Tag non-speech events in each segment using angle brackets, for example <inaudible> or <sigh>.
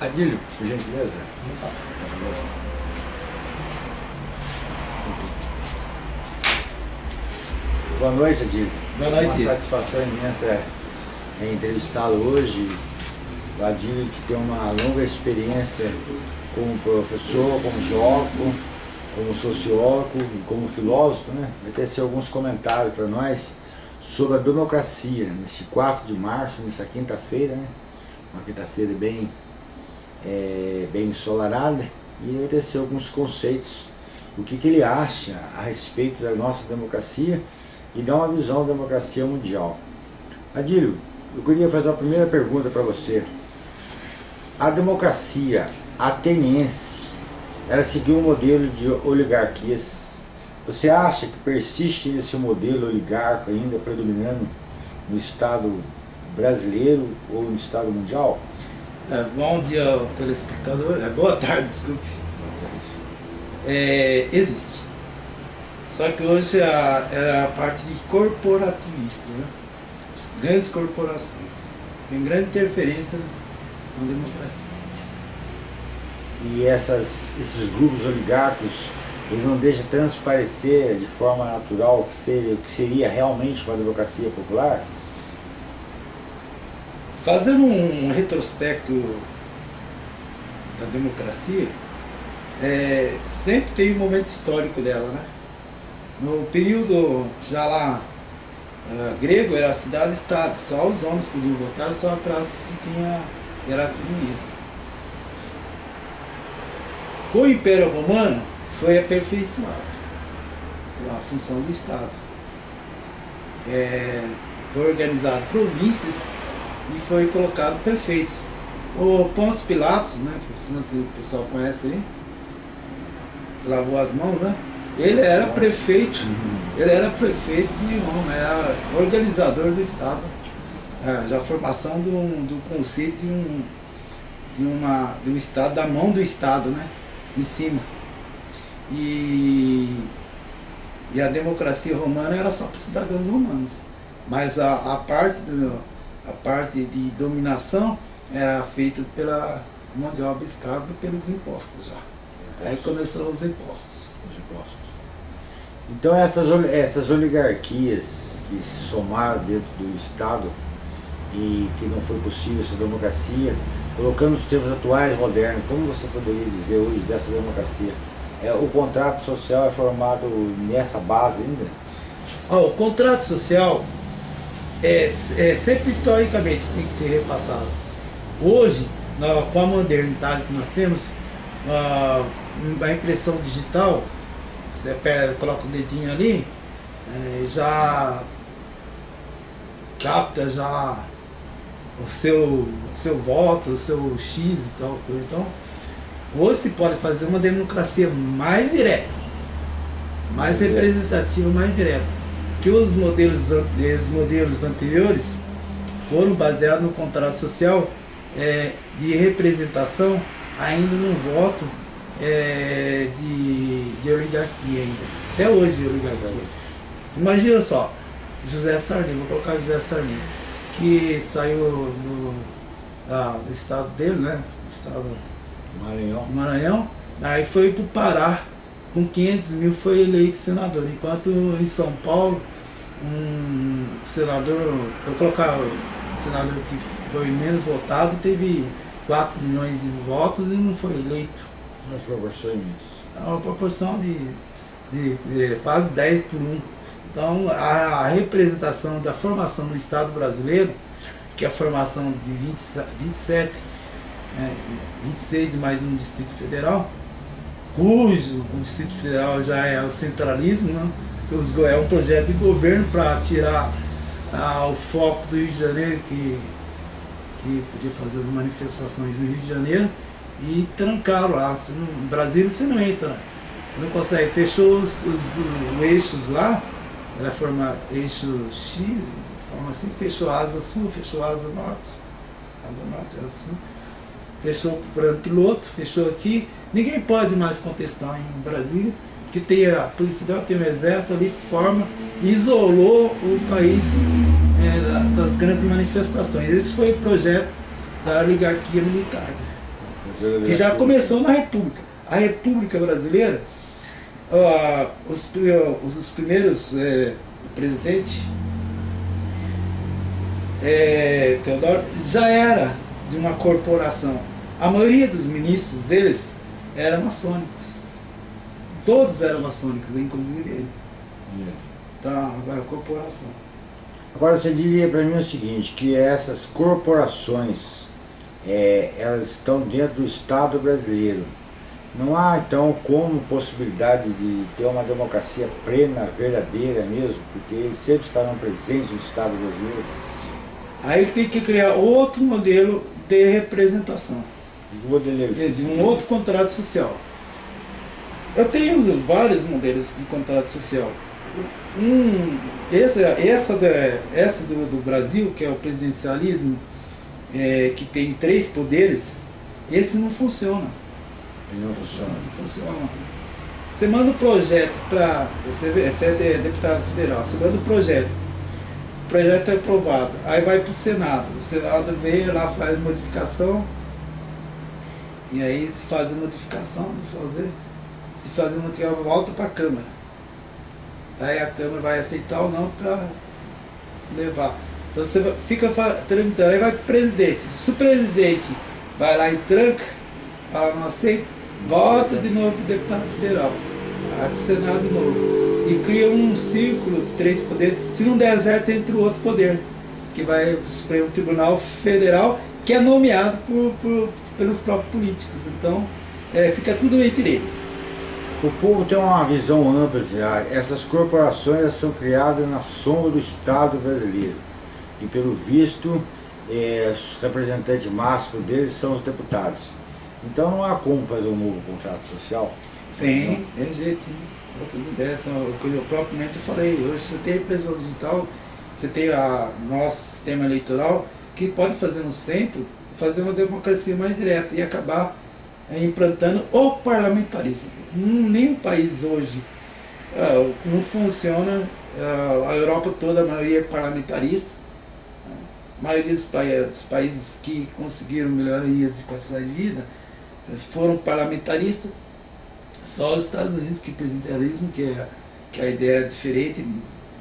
Adílio, por gentileza. Boa noite, Adílio. Boa noite. Uma satisfação imensa é entrevistá-lo hoje. O Adílio que tem uma longa experiência como professor, como geógrafo, como sociólogo e como filósofo, né? Vai ter ser alguns comentários para nós sobre a democracia, nesse 4 de março, nessa quinta-feira, né? Uma quinta-feira bem, é, bem ensolarada, e ter ser alguns conceitos, o que, que ele acha a respeito da nossa democracia e dar uma visão da democracia mundial. Adílio, eu queria fazer uma primeira pergunta para você. A democracia ateniense, ela seguiu um modelo de oligarquias. Você acha que persiste esse modelo oligarco ainda predominando no Estado brasileiro ou no Estado mundial? É, bom dia, telespectador. É, boa tarde, desculpe. É, existe. Só que hoje é a, é a parte corporativista, né? As grandes corporações. Tem grande interferência na democracia. E essas, esses grupos oligarcos, eles não deixam transparecer de forma natural o que seria, o que seria realmente uma democracia popular? Fazendo um retrospecto da democracia, é, sempre tem um momento histórico dela, né? No período já lá uh, grego era cidade-estado, só os homens podiam votar, só a classe que tinha era isso. Com o Império Romano foi aperfeiçoado a função do Estado. É, foi organizado províncias e foi colocado prefeitos. O Pôncio Pilatos, né, que o pessoal conhece aí, lavou as mãos, né? Ele era prefeito, ele era prefeito de Roma, era organizador do Estado. É, já a formação do, do conceito de um, de, uma, de um Estado, da mão do Estado, né? Em cima. E, e a democracia romana era só para os cidadãos romanos. Mas a, a parte do, a parte de dominação era feita pela mão de obra escrava e pelos impostos já. Aí começou os impostos. Os impostos. Então essas, essas oligarquias que se somaram dentro do Estado e que não foi possível essa democracia, colocando os tempos atuais modernos, como você poderia dizer hoje dessa democracia? É, o contrato social é formado nessa base ainda? Oh, o contrato social é, é, sempre historicamente tem que ser repassado. Hoje, na, com a modernidade que nós temos, a, a impressão digital, você pega, coloca o dedinho ali, é, já capta já o seu, seu voto, o seu X e tal coisa. Então, hoje se pode fazer uma democracia mais direta, mais representativa, mais direta que os modelos, os modelos anteriores foram baseados no contrato social é, de representação ainda no voto é, de, de oligarquia ainda. Até hoje de oligarquia. Imagina só, José Sarney, vou colocar José Sarney, que saiu do, ah, do estado dele, né? Do estado Maranhão. Maranhão, aí foi para o Pará com 500 mil foi eleito senador, enquanto em São Paulo, um senador, vou colocar o senador que foi menos votado, teve 4 milhões de votos e não foi eleito. Nas proporções? É uma proporção de, de, de, quase 10 por 1. Então a, a, representação da formação do Estado brasileiro, que é a formação de 20, 27, né, 26 mais um Distrito Federal, cujo o Distrito Federal já é o centralismo, né? Então, é um projeto de governo para tirar ah, o foco do Rio de Janeiro, que, que podia fazer as manifestações no Rio de Janeiro, e trancaram lá. no Brasil você não entra, você não consegue. Fechou os, os, os eixos lá, ela forma eixo X, forma assim, fechou asa sul, fechou asa norte, asa norte, asa sul fechou para piloto, fechou aqui. Ninguém pode mais contestar em Brasília, que tem a Polícia Federal, tem o Exército ali, forma, isolou o país é, das grandes manifestações. Esse foi o projeto da oligarquia militar. que já começou na República. A República Brasileira, uh, os, os, primeiros é, presidentes, é, Teodoro, já era de uma corporação. A maioria dos ministros deles eram maçônicos. Todos eram maçônicos, inclusive ele. Então, agora a corporação. Agora você diria para mim o seguinte, que essas corporações, é, elas estão dentro do Estado brasileiro. Não há então como possibilidade de ter uma democracia plena, verdadeira mesmo, porque eles sempre estarão presentes no Estado brasileiro. Aí tem que criar outro modelo de representação. De, de um outro contrato social. Eu tenho vários modelos de contrato social. Um, essa essa, essa do, do Brasil, que é o presidencialismo, é, que tem três poderes, esse não funciona. Ele não funciona. Não funciona. Você manda um projeto para. Você, você é deputado federal, você manda um projeto. O projeto é aprovado. Aí vai para o Senado. O Senado vem lá, faz modificação. E aí se faz a modificação, fazer, se fazer modificação, volta para a Câmara. Aí a Câmara vai aceitar ou não para levar. Então você fica tramitando, aí vai para o presidente. Se o presidente vai lá e tranca, fala não aceita, volta de novo para o deputado federal, vai para o Senado de novo. E cria um círculo de três poderes. Se não der certo, entra o outro poder, que vai para o Supremo Tribunal Federal, que é nomeado por, por pelos próprios políticos. Então, é, fica tudo entre eles. O povo tem uma visão ampla já. Essas corporações são criadas na sombra do Estado brasileiro. E pelo visto, é, os representantes máximos deles são os deputados. Então não há como fazer um novo contrato social. Tem, tem jeito sim. Outras ideias, então, eu propriamente falei, hoje você tem a impressão digital, você tem o nosso sistema eleitoral, que pode fazer no centro, fazer uma democracia mais direta e acabar é, implantando o parlamentarismo. Hum, nenhum país hoje uh, não funciona, uh, a Europa toda, a maioria é parlamentarista, a maioria dos, pa dos países que conseguiram melhorias de qualidade de vida eh, foram parlamentaristas, só os Estados Unidos que presidencialismo, que é, que é a ideia é diferente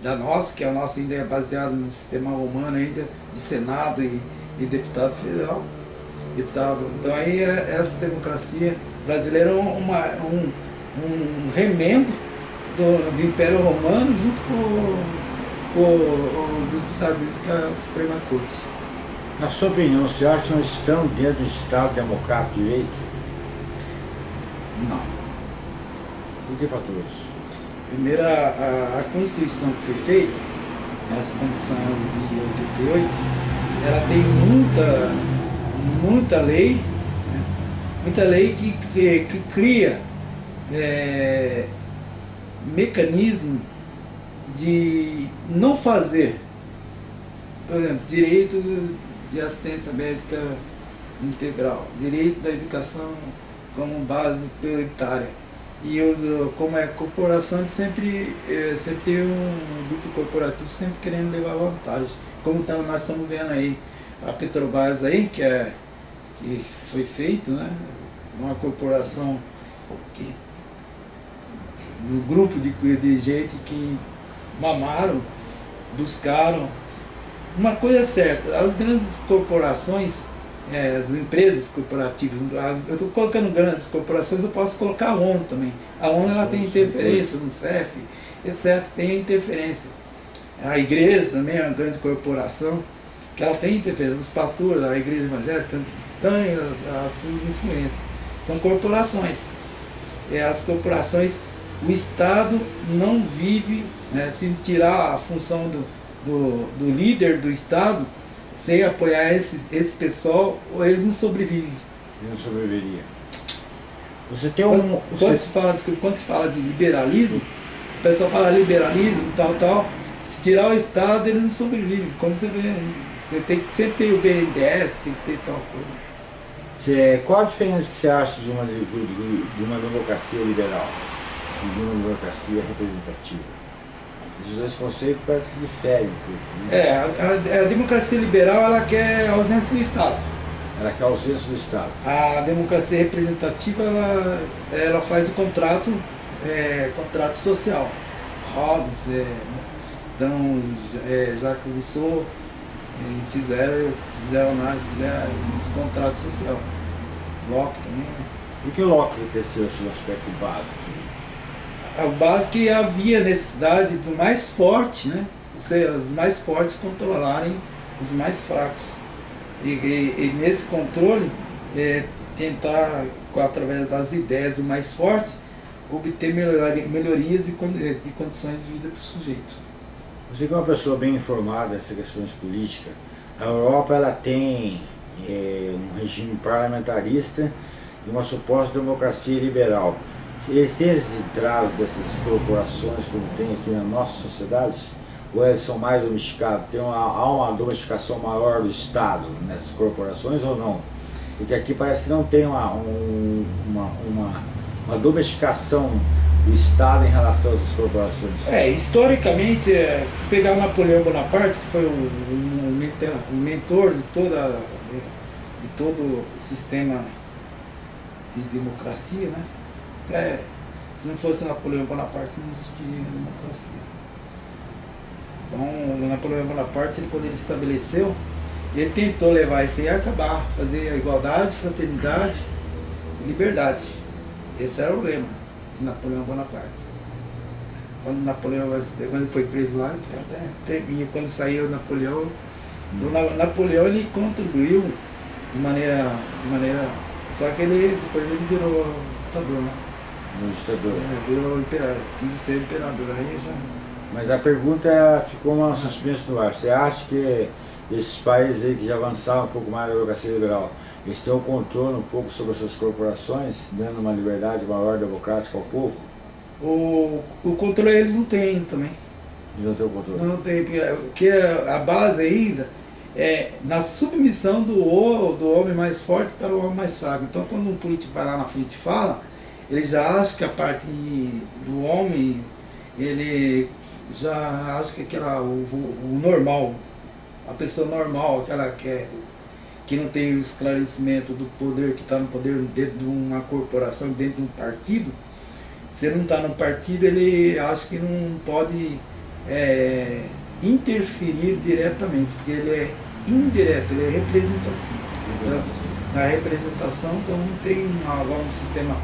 da nossa, que a nossa ainda é baseada no sistema romano ainda de Senado e, e deputado federal deputado. Então aí é, essa democracia brasileira é uma, um, um remendo do, do Império Romano junto com o dos Estados Unidos, que é a Suprema Corte. Na sua opinião, você acha que nós estamos dentro do Estado democrático de direito? Não. Por que fatores? Primeiro, a, a, Constituição que foi feita, essa Constituição de 88, ela tem muita muita lei, né? muita lei que, que, que cria é, mecanismo de não fazer, por exemplo, direito de assistência médica integral, direito da educação como base prioritária. E os, como é corporação, sempre, é, sempre tem um grupo corporativo sempre querendo levar vantagem. Como tá, nós estamos vendo aí a Petrobras aí, que, é, que foi feito, né? Uma corporação que um grupo de, de gente que mamaram, buscaram. Uma coisa é certa, as grandes corporações, é, as empresas corporativas, as, eu estou colocando grandes corporações, eu posso colocar a ONU também. A ONU ela tem interferência no CEF, etc. Tem interferência. A igreja também é uma grande corporação que ela tem interferência. Os pastores, a igreja evangélica, têm as, as suas influências. São corporações. E as corporações, o Estado não vive, né, se tirar a função do, do, do líder do Estado, sem apoiar esse, esse pessoal, eles não sobrevivem. Ele não sobreviveria. Você tem um. Quando, você... quando, se fala, desculpa, quando se fala de liberalismo, o pessoal fala liberalismo, tal, tal. Se tirar o Estado, ele não sobrevive. Como você vê você tem que sempre ter o BNDES, tem que ter tal coisa. Você, qual a diferença que você acha de uma, de, de uma democracia liberal e de uma democracia representativa? Esses dois conceitos parecem que diferem um pouco. Né? É, a, a, a, democracia liberal ela quer a ausência do Estado. Ela quer a ausência do Estado. A democracia representativa, ela, ela faz o contrato, é, contrato social. Hobbes, é, então, é, Jacques Rousseau, fizeram, fizeram análise né, desse contrato social. Locke também, né? O que Locke teceu esse aspecto básico? O básico que havia necessidade do mais forte, né? Os mais fortes controlarem os mais fracos. E, e, e nesse controle, é, tentar, através das ideias do mais forte, obter melhorias de condições de vida para o sujeito. Você que é uma pessoa bem informada nessas questões políticas, a Europa ela tem é, um regime parlamentarista e uma suposta democracia liberal. Eles têm esses entraves dessas corporações como tem aqui na nossa sociedade? Ou eles são mais domesticados? Tem uma, há uma domesticação maior do Estado nessas corporações ou não? Porque aqui parece que não tem uma, um, uma, uma, uma domesticação do Estado em relação às corporações? É, historicamente, é, se pegar o Napoleão Bonaparte, que foi o, o, o mentor de, toda, de todo o sistema de democracia, né? É, se não fosse Napoleão Bonaparte, não existiria democracia. Então, o Napoleão Bonaparte, ele, quando ele estabeleceu, ele tentou levar isso aí a acabar, fazer a igualdade, fraternidade e liberdade. Esse era o lema de Napoleão Bonaparte. Quando Napoleão quando ele foi preso lá, ele ficava até. Quando saiu Napoleão, então, Napoleão ele contribuiu de maneira, de maneira. Só que ele depois ele virou ditador, né? Um ditador. É, imperador, quis ser imperador, aí já. Mas a pergunta ficou uma suspensa no ar. Você acha que esses países aí que já avançaram um pouco mais na democracia liberal, eles têm um controle um pouco sobre as suas corporações, dando uma liberdade maior democrática ao povo? O, o controle eles não têm também. Eles não têm o controle? Não tem, porque a base ainda é na submissão do, do homem mais forte para o homem mais fraco. Então quando um político vai lá na frente e fala, ele já acha que a parte do homem, ele já acha que aquela, o, o normal, a pessoa normal, aquela que é que não tem o esclarecimento do poder que está no poder dentro de uma corporação, dentro de um partido, se não está no partido, ele acha que não pode é, interferir diretamente, porque ele é indireto, ele é representativo. Então, na representação, então não tem um, agora um sistema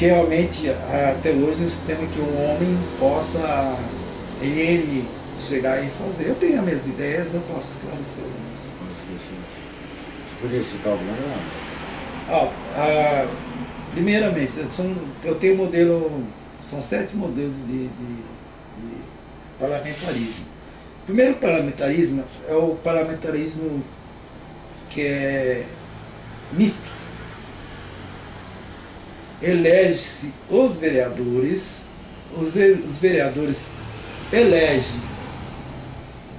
que realmente, até hoje, é um sistema que o homem possa, ele, chegar e fazer. Eu tenho as minhas ideias, eu posso esclarecer Podia citar alguma delas? Ah, ah, primeiramente, são, eu tenho modelo, são sete modelos de, de, de parlamentarismo. O primeiro parlamentarismo é o parlamentarismo que é misto. Elege-se os vereadores, os, os vereadores elegem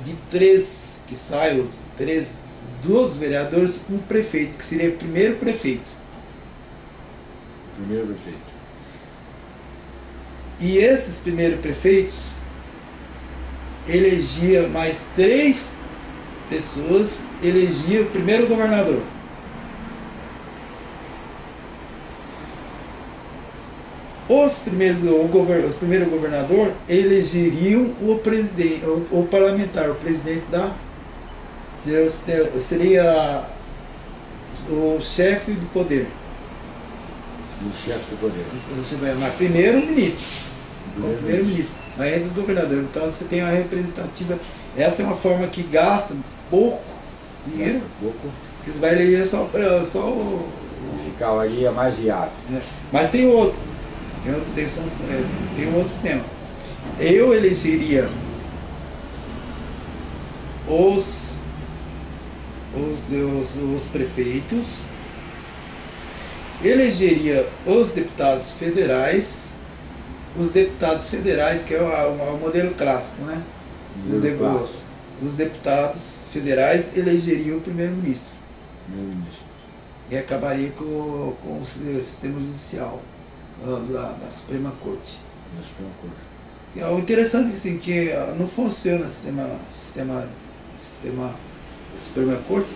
de três que saiam, três dos vereadores um prefeito, que seria o primeiro prefeito. Primeiro prefeito. E esses primeiros prefeitos elegia mais três pessoas, elegia o primeiro governador. Os primeiros, o, govern, os primeiros governador elegeriam o presidente, o, o parlamentar, o presidente da seria o chefe do poder. O chefe do poder. Mas primeiro o ministro. O primeiro ministro. Aí entra o governador. Então você tem a representativa. Essa é uma forma que gasta pouco dinheiro. Gasta pouco. Que você vai eleger só, só o. Ficar ali é mais viável. É. Mas tem outro. Tem outro, tem, tem um outro sistema. Eu elegeria os os, os, os prefeitos, elegeria os deputados federais, os deputados federais, que é o, o modelo clássico, né? Os, de, os, deputados federais elegeriam o primeiro-ministro. Primeiro-ministro. E acabaria com, com o sistema judicial da, da Suprema Corte. Da Suprema Corte. É o interessante assim, que não funciona o sistema, sistema, sistema Suprema Corte,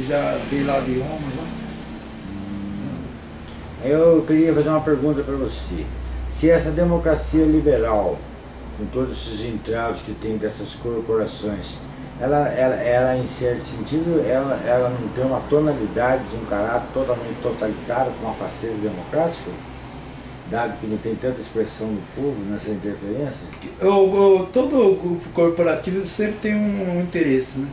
já veio lá de Roma já. Eu queria fazer uma pergunta para você. Se essa democracia liberal, com todos esses entraves que tem dessas corporações, ela, ela, ela em certo sentido, ela, ela não tem uma tonalidade de um caráter totalmente totalitário com uma faceta democrática? Dado que não tem tanta expressão do povo nessa interferência? O, o, todo grupo corporativo sempre tem um, um interesse, né?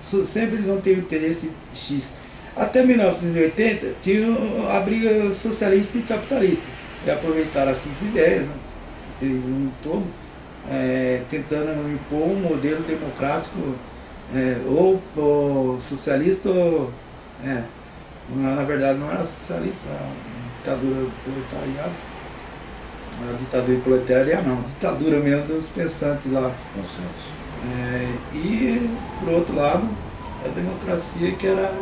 Sempre eles vão ter um interesse X. Até 1980 tinha a briga socialista e capitalista. E aproveitaram essas ideias, né? todo, é, tentando impor um modelo democrático é, ou, ou, socialista ou. É, na verdade não era socialista, era ditadura proletariada. A ditadura proletária não, ditadura mesmo dos pensantes lá. É, e por outro lado, a democracia que era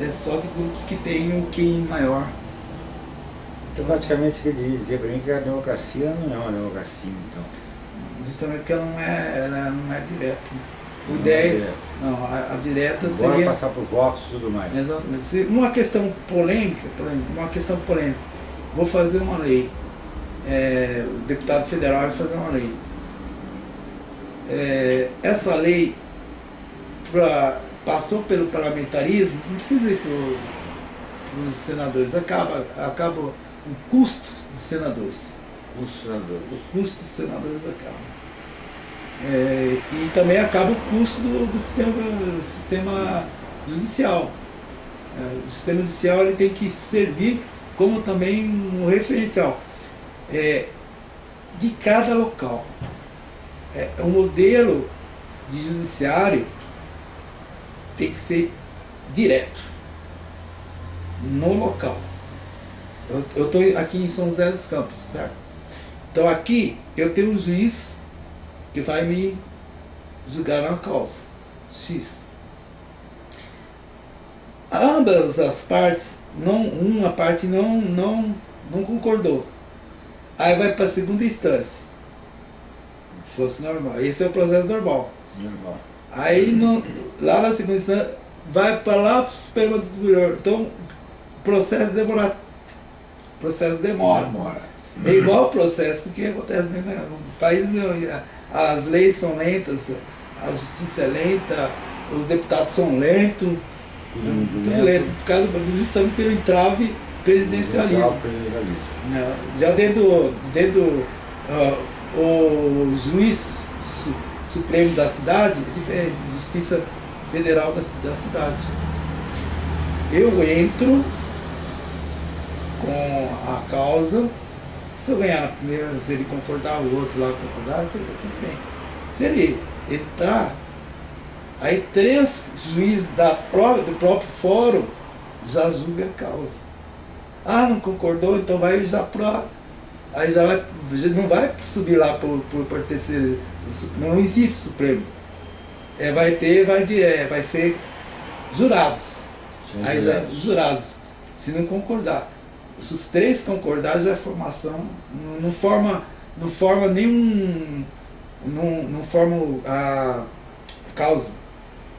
é só de grupos que têm um QI maior. Então praticamente quer dizer para mim que a democracia não é uma democracia, então. Justamente porque ela não é, ela não é direta. O ideia, não, a, a direta seria... passar por votos e tudo mais. Exatamente. Uma questão polêmica, uma questão polêmica, vou fazer uma lei, é, o deputado federal vai fazer uma lei. É, essa lei pra, passou pelo parlamentarismo, não precisa ir para os senadores, acaba, acaba o custo dos senadores. Senadores. O custo dos senadores acaba. É, e também acaba o custo do, do sistema, sistema judicial. É, o sistema judicial ele tem que servir como também um referencial é, de cada local. É, o modelo de judiciário tem que ser direto, no local. Eu estou aqui em São José dos Campos, certo? Então aqui eu tenho um juiz que vai me julgar na causa, X. Ambas as partes, não, uma parte não, não, não concordou. Aí vai para a segunda instância. Fosse normal. Esse é o processo normal. Normal. Aí no, lá na segunda instância vai para lá para o Supremo Tribunal. Então o processo demora. Processo demora. demora. É igual o processo que acontece no país. As leis são lentas, a justiça é lenta, os deputados são lentos, tudo, tudo lento, por causa do, justamente pelo entrave presidencialismo. presidencialismo. É, já dentro, dentro uh, o juiz su, supremo da cidade é diferente, justiça federal da, da cidade. Eu entro com a causa se eu ganhar na primeira, se ele concordar, o outro lá concordar, tudo bem. Se ele entrar, aí três juízes da prova, do próprio fórum já julgam a causa. Ah, não concordou, então vai já para. Aí já vai. Não vai subir lá por pertencer. Não existe Supremo. É, vai ter, vai, de, é, vai ser jurados. Aí já jurados. Se não concordar se os três concordarem, já é formação, não, forma, não forma nenhum, não, não forma a causa.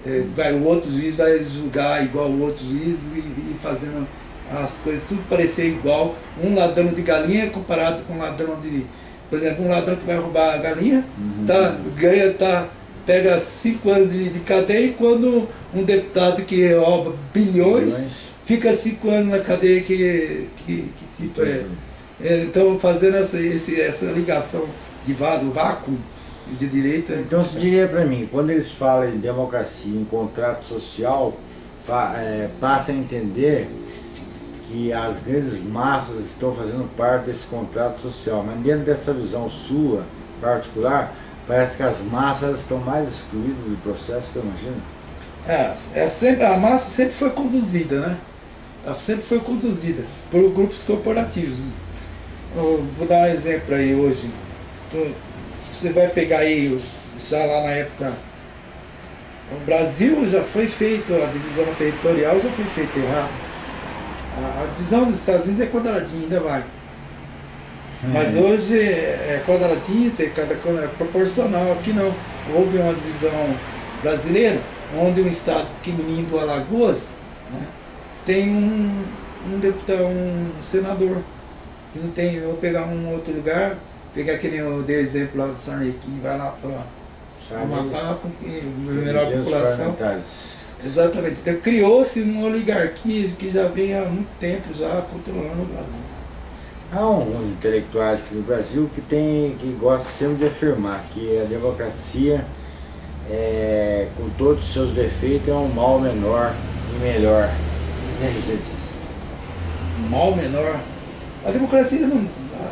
É, vai, o outro juiz vai julgar igual o outro juiz e, e, fazendo as coisas tudo parecer igual. Um ladrão de galinha comparado com um ladrão de. Por exemplo, um ladrão que vai roubar a galinha, uhum. tá, ganha, tá, pega cinco anos de, de cadeia, quando um deputado que rouba bilhões, bilhões fica cinco anos na cadeia que, que, que tipo é, é, Então fazendo essa, esse, essa ligação de vado, vácuo de direita. Então você diria para mim, quando eles falam em democracia, em contrato social, é, passa a entender que as grandes massas estão fazendo parte desse contrato social, mas dentro dessa visão sua particular, parece que as massas estão mais excluídas do processo que eu imagino. É, é sempre, a massa sempre foi conduzida, né? Ela sempre foi conduzida por grupos corporativos. Eu vou dar um exemplo aí hoje. Você vai pegar aí, já lá na época, o Brasil já foi feito, a divisão territorial já foi feita errado. A, a divisão dos Estados Unidos é quadradinha, ainda vai. Hum. Mas hoje é, é quadradinho, é, cada, é proporcional. Aqui não. Houve uma divisão brasileira onde um estado pequenininho do Alagoas né, tem um, um deputado, um senador, que não tem, eu vou pegar um outro lugar, pegar aquele eu dei exemplo lá do Sarney, que vai lá para Amapá com melhor população. Exatamente. Então criou-se uma oligarquia que já vem há muito tempo já controlando o Brasil. Há uns intelectuais aqui no Brasil que, tem, que gostam sempre de afirmar que a democracia, é, com todos os seus defeitos, é um mal menor e melhor. É diz? Um mal menor? A democracia não,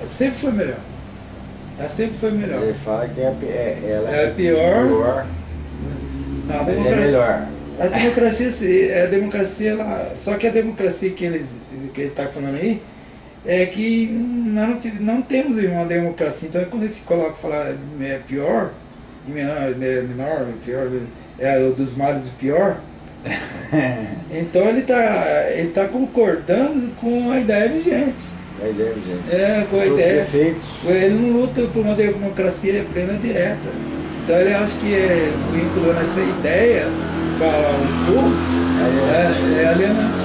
sempre foi melhor. Ela sempre foi melhor. Ele fala que é, é, ela é pior. pior não, a democracia, é melhor. A democracia, a democracia ela, só que a democracia que, eles, que ele está falando aí, é que nós não, não temos uma democracia. Então quando se coloca falar é pior, menor, é menor, pior, é o dos males o pior. <laughs> então ele está ele tá concordando com a ideia vigente. A ideia vigente. É, com a Todos ideia. Defeitos. Ele não luta por uma democracia plena direta. Então ele acha que é, vinculando essa ideia para o povo é, é alienante.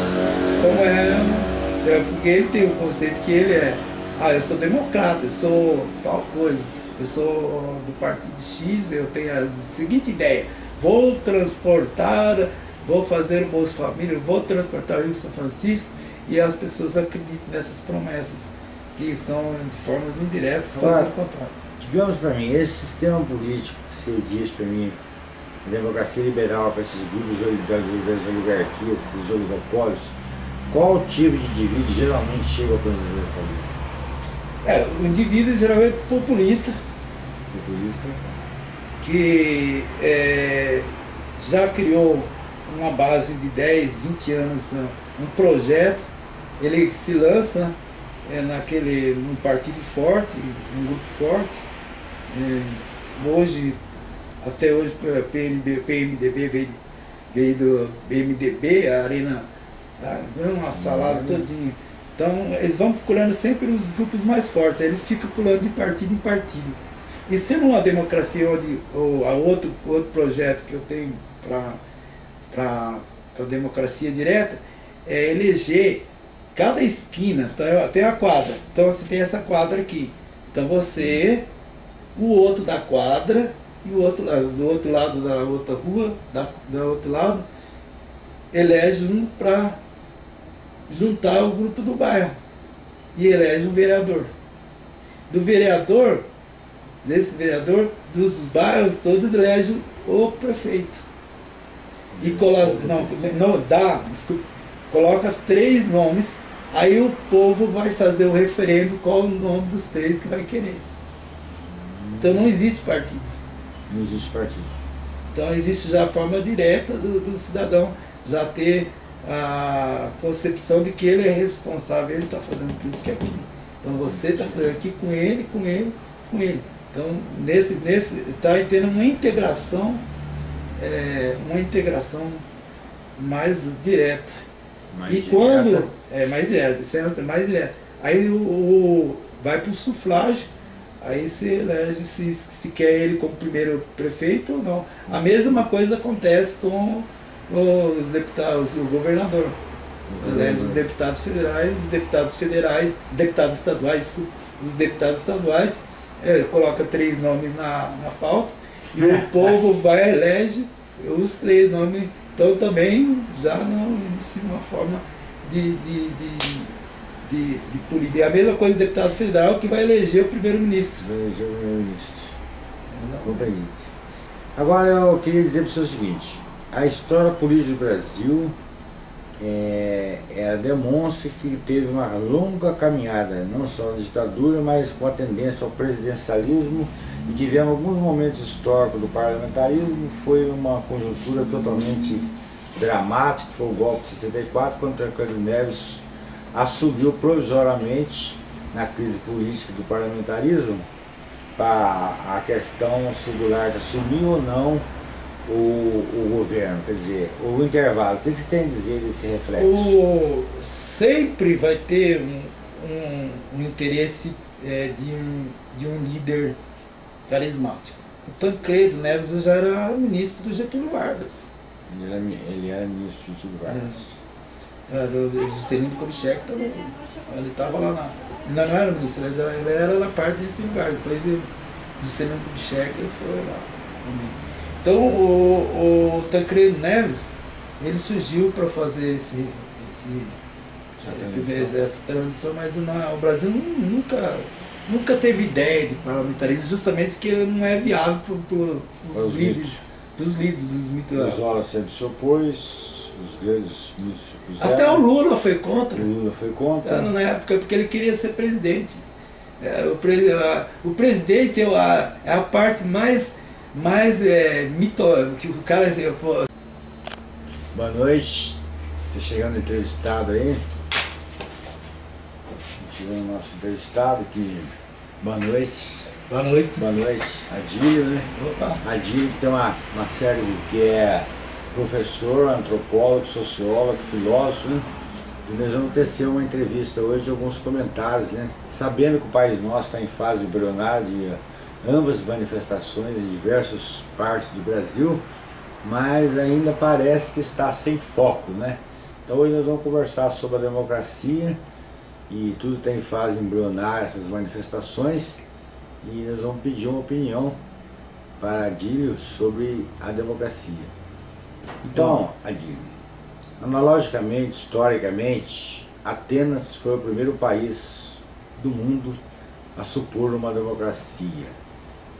Como é é porque ele tem o conceito que ele é, ah, eu sou democrata, eu sou tal coisa, eu sou do partido X, eu tenho a seguinte ideia, vou transportar, vou fazer Bolsa Família, vou transportar o Rio São Francisco, e as pessoas acreditam nessas promessas, que são de formas indiretas fazendo contrato. Digamos para mim, esse sistema político que você diz para mim, a democracia liberal com esses grupos das oligarquias, esses oligopólios, qual tipo de indivíduo geralmente chega a essa lei? É, o indivíduo geralmente é populista. Populista. Que é, já criou uma base de 10, 20 anos, um projeto, ele se lança é, naquele, num partido forte, num grupo forte. É, hoje, até hoje, PMB, PMDB veio, veio do PMDB, a Arena Tá? Uma salada uhum. todinha. Então, eles vão procurando sempre os grupos mais fortes, eles ficam pulando de partido em partido. E sendo uma democracia onde ou a outro, outro projeto que eu tenho para a democracia direta é eleger cada esquina, então tem a quadra. Então você tem essa quadra aqui. Então você, o outro da quadra e o outro do outro lado da outra rua, da, outro lado, elege um para juntar o grupo do bairro e elege um vereador. Do vereador, desse vereador, dos bairros todos elege o prefeito. E coloca, não, não dá, desculpa, coloca três nomes, aí o povo vai fazer o referendo qual o nome dos três que vai querer. Então não existe partido. Não existe partido. Então existe já a forma direta do, do cidadão já ter a concepção de que ele é responsável, ele está fazendo política aqui. Então você está fazendo aqui com ele, com ele, com ele. Então nesse nesse está tendo uma integração, é, uma integração mais direta. Mais e direta. quando é mais direta, é mais direta. Aí o, o vai para o sufrágio, aí se elege se, se quer ele como primeiro prefeito ou não. A mesma coisa acontece com os deputados, o governador. Elege os deputados federais, os deputados federais, deputados estaduais, os deputados estaduais, é, coloca três nomes na, na pauta, e o povo vai elege os três nomes. Então também já não existe uma forma de, de, de de, de política. É a mesma coisa do deputado federal que vai eleger o primeiro-ministro. Vai eleger o primeiro-ministro. Agora eu queria dizer para o senhor o seguinte, a história política do Brasil é, ela demonstra que teve uma longa caminhada, não só na ditadura, mas com a tendência ao presidencialismo e tivemos alguns momentos históricos do parlamentarismo, foi uma conjuntura totalmente dramática, foi o golpe de 64, quando Tancredo Neves assumiu provisoriamente na crise política do parlamentarismo para a questão se o Goulart assumiu ou não o, o governo, quer dizer, o intervalo, o que você tem a dizer desse reflexo? O, sempre vai ter um, um, um interesse é, de, um, de um líder carismático. O Tancredo Neves já era ministro do Getúlio Vargas. Ele era, ele era ministro de Getúlio Vargas. É, do, do Juscelino Kubitschek também. Ele estava lá na. Ainda não era ministro, ele era, ele era da parte de Getúlio Vargas. Depois do Juscelino Kubitschek ele foi lá também. Então o, o Tancredo Neves, ele surgiu para fazer esse, esse essa transição, mas não, o Brasil nunca, nunca teve ideia de parlamentarismo, justamente porque não é viável para os líderes, dos líderes, dos mitos. O Zola sempre se opôs, os grandes. Até o Lula foi contra. O Lula foi contra. Tá, na época porque ele queria ser presidente. É, o, pre- a- o presidente é a, é a parte mais, mais é, mito, que o cara assim, Boa noite. Tá chegando entrevistado aí. O nosso entrevistado que. Boa noite. boa noite. Boa noite. Adílio, né? Opa. Adílio que tem uma, uma série que é professor, antropólogo, sociólogo, filósofo, né? E nós vamos tecer uma entrevista hoje, alguns comentários, né? Sabendo que o país nosso está em fase embrionária de ambas manifestações em diversas partes do Brasil, mas ainda parece que está sem foco, né? Então hoje nós vamos conversar sobre a democracia e tudo está em fase embrionária, essas manifestações, e nós vamos pedir uma opinião para Adílio sobre a democracia. Então, Adílio, analogicamente, historicamente, Atenas foi o primeiro país do mundo a supor uma democracia.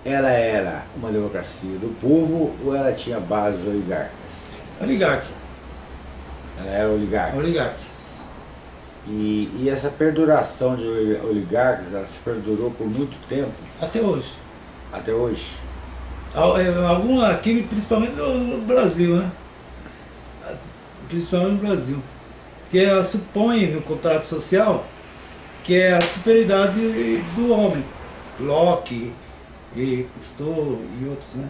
Ela era uma democracia do povo ou ela tinha bases oligárquicas? Oligarca. Ela era oligarca. Oligarca. E, e essa perduração de oli- oligarcas, ela se perdurou por muito tempo, Até hoje. até hoje. É, Alguma aqui, principalmente no, Brasil, né? Principalmente no Brasil. Que ela supõe no contrato social que é a superioridade do homem. Locke, e Cousteau e outros, né?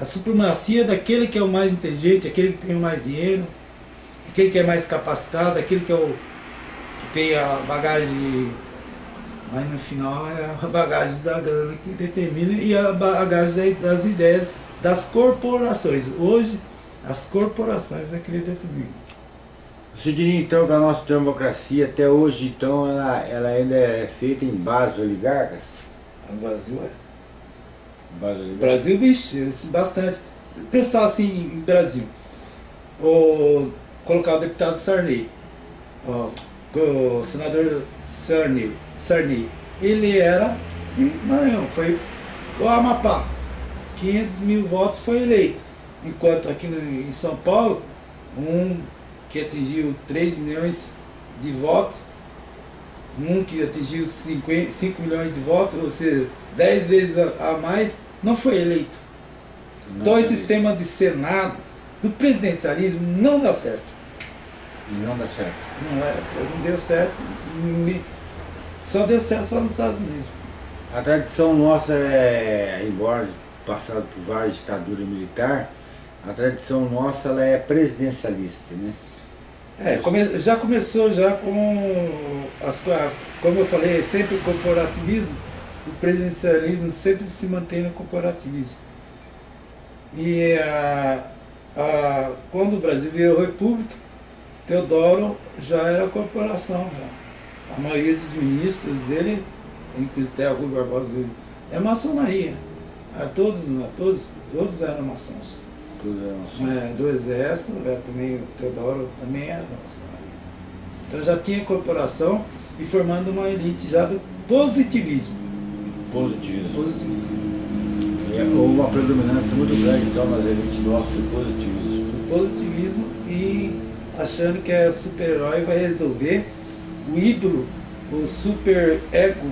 A supremacia daquele que é o mais inteligente, aquele que tem o mais dinheiro, aquele que é mais capacitado, aquele que é o tem a bagagem mas no final é a bagagem da grana que determina e a bagagem das ideias das corporações. Hoje, as corporações é que determinam. Você diria então que a nossa democracia até hoje então ela, ela ainda é feita em bases oligarcas? O Brasil é. Base oligarcas? Brasil, vixe, bastante. Pensar assim em Brasil. O, colocar o deputado Sarney, ó, o senador Sarney, Sarney, ele era de Maranhão, foi o Amapá. 500 mil votos foi eleito. Enquanto aqui no, em São Paulo, um que atingiu 3 milhões de votos, um que atingiu 50, 5 milhões de votos, ou seja, 10 vezes a, a mais, não foi eleito. Não Então esse tem- sistema de Senado, do presidencialismo, não dá certo. Não dá certo. Não, é, não deu certo. Só deu certo só nos Estados Unidos. A tradição nossa é, embora passado por várias ditaduras militares, a tradição nossa ela é presidencialista, né? É, come- já começou já com as co- como eu falei, sempre o corporativismo, o presidencialismo sempre se mantém no corporativismo. E a, a, quando o Brasil virou república, Teodoro já era corporação já. A maioria dos ministros dele, inclusive até Rui Barbosa, é maçonaria. A todos, todos, todos eram maçons. Tudo é nosso. É, do exército, é, também o Teodoro também era maçonaria. Então já tinha corporação e formando uma elite já do positivismo. Positivismo. positivismo. É uma predominância muito grande então nas elites nossas do positivismo. do positivismo e achando que é super-herói vai resolver o ídolo, o super ego,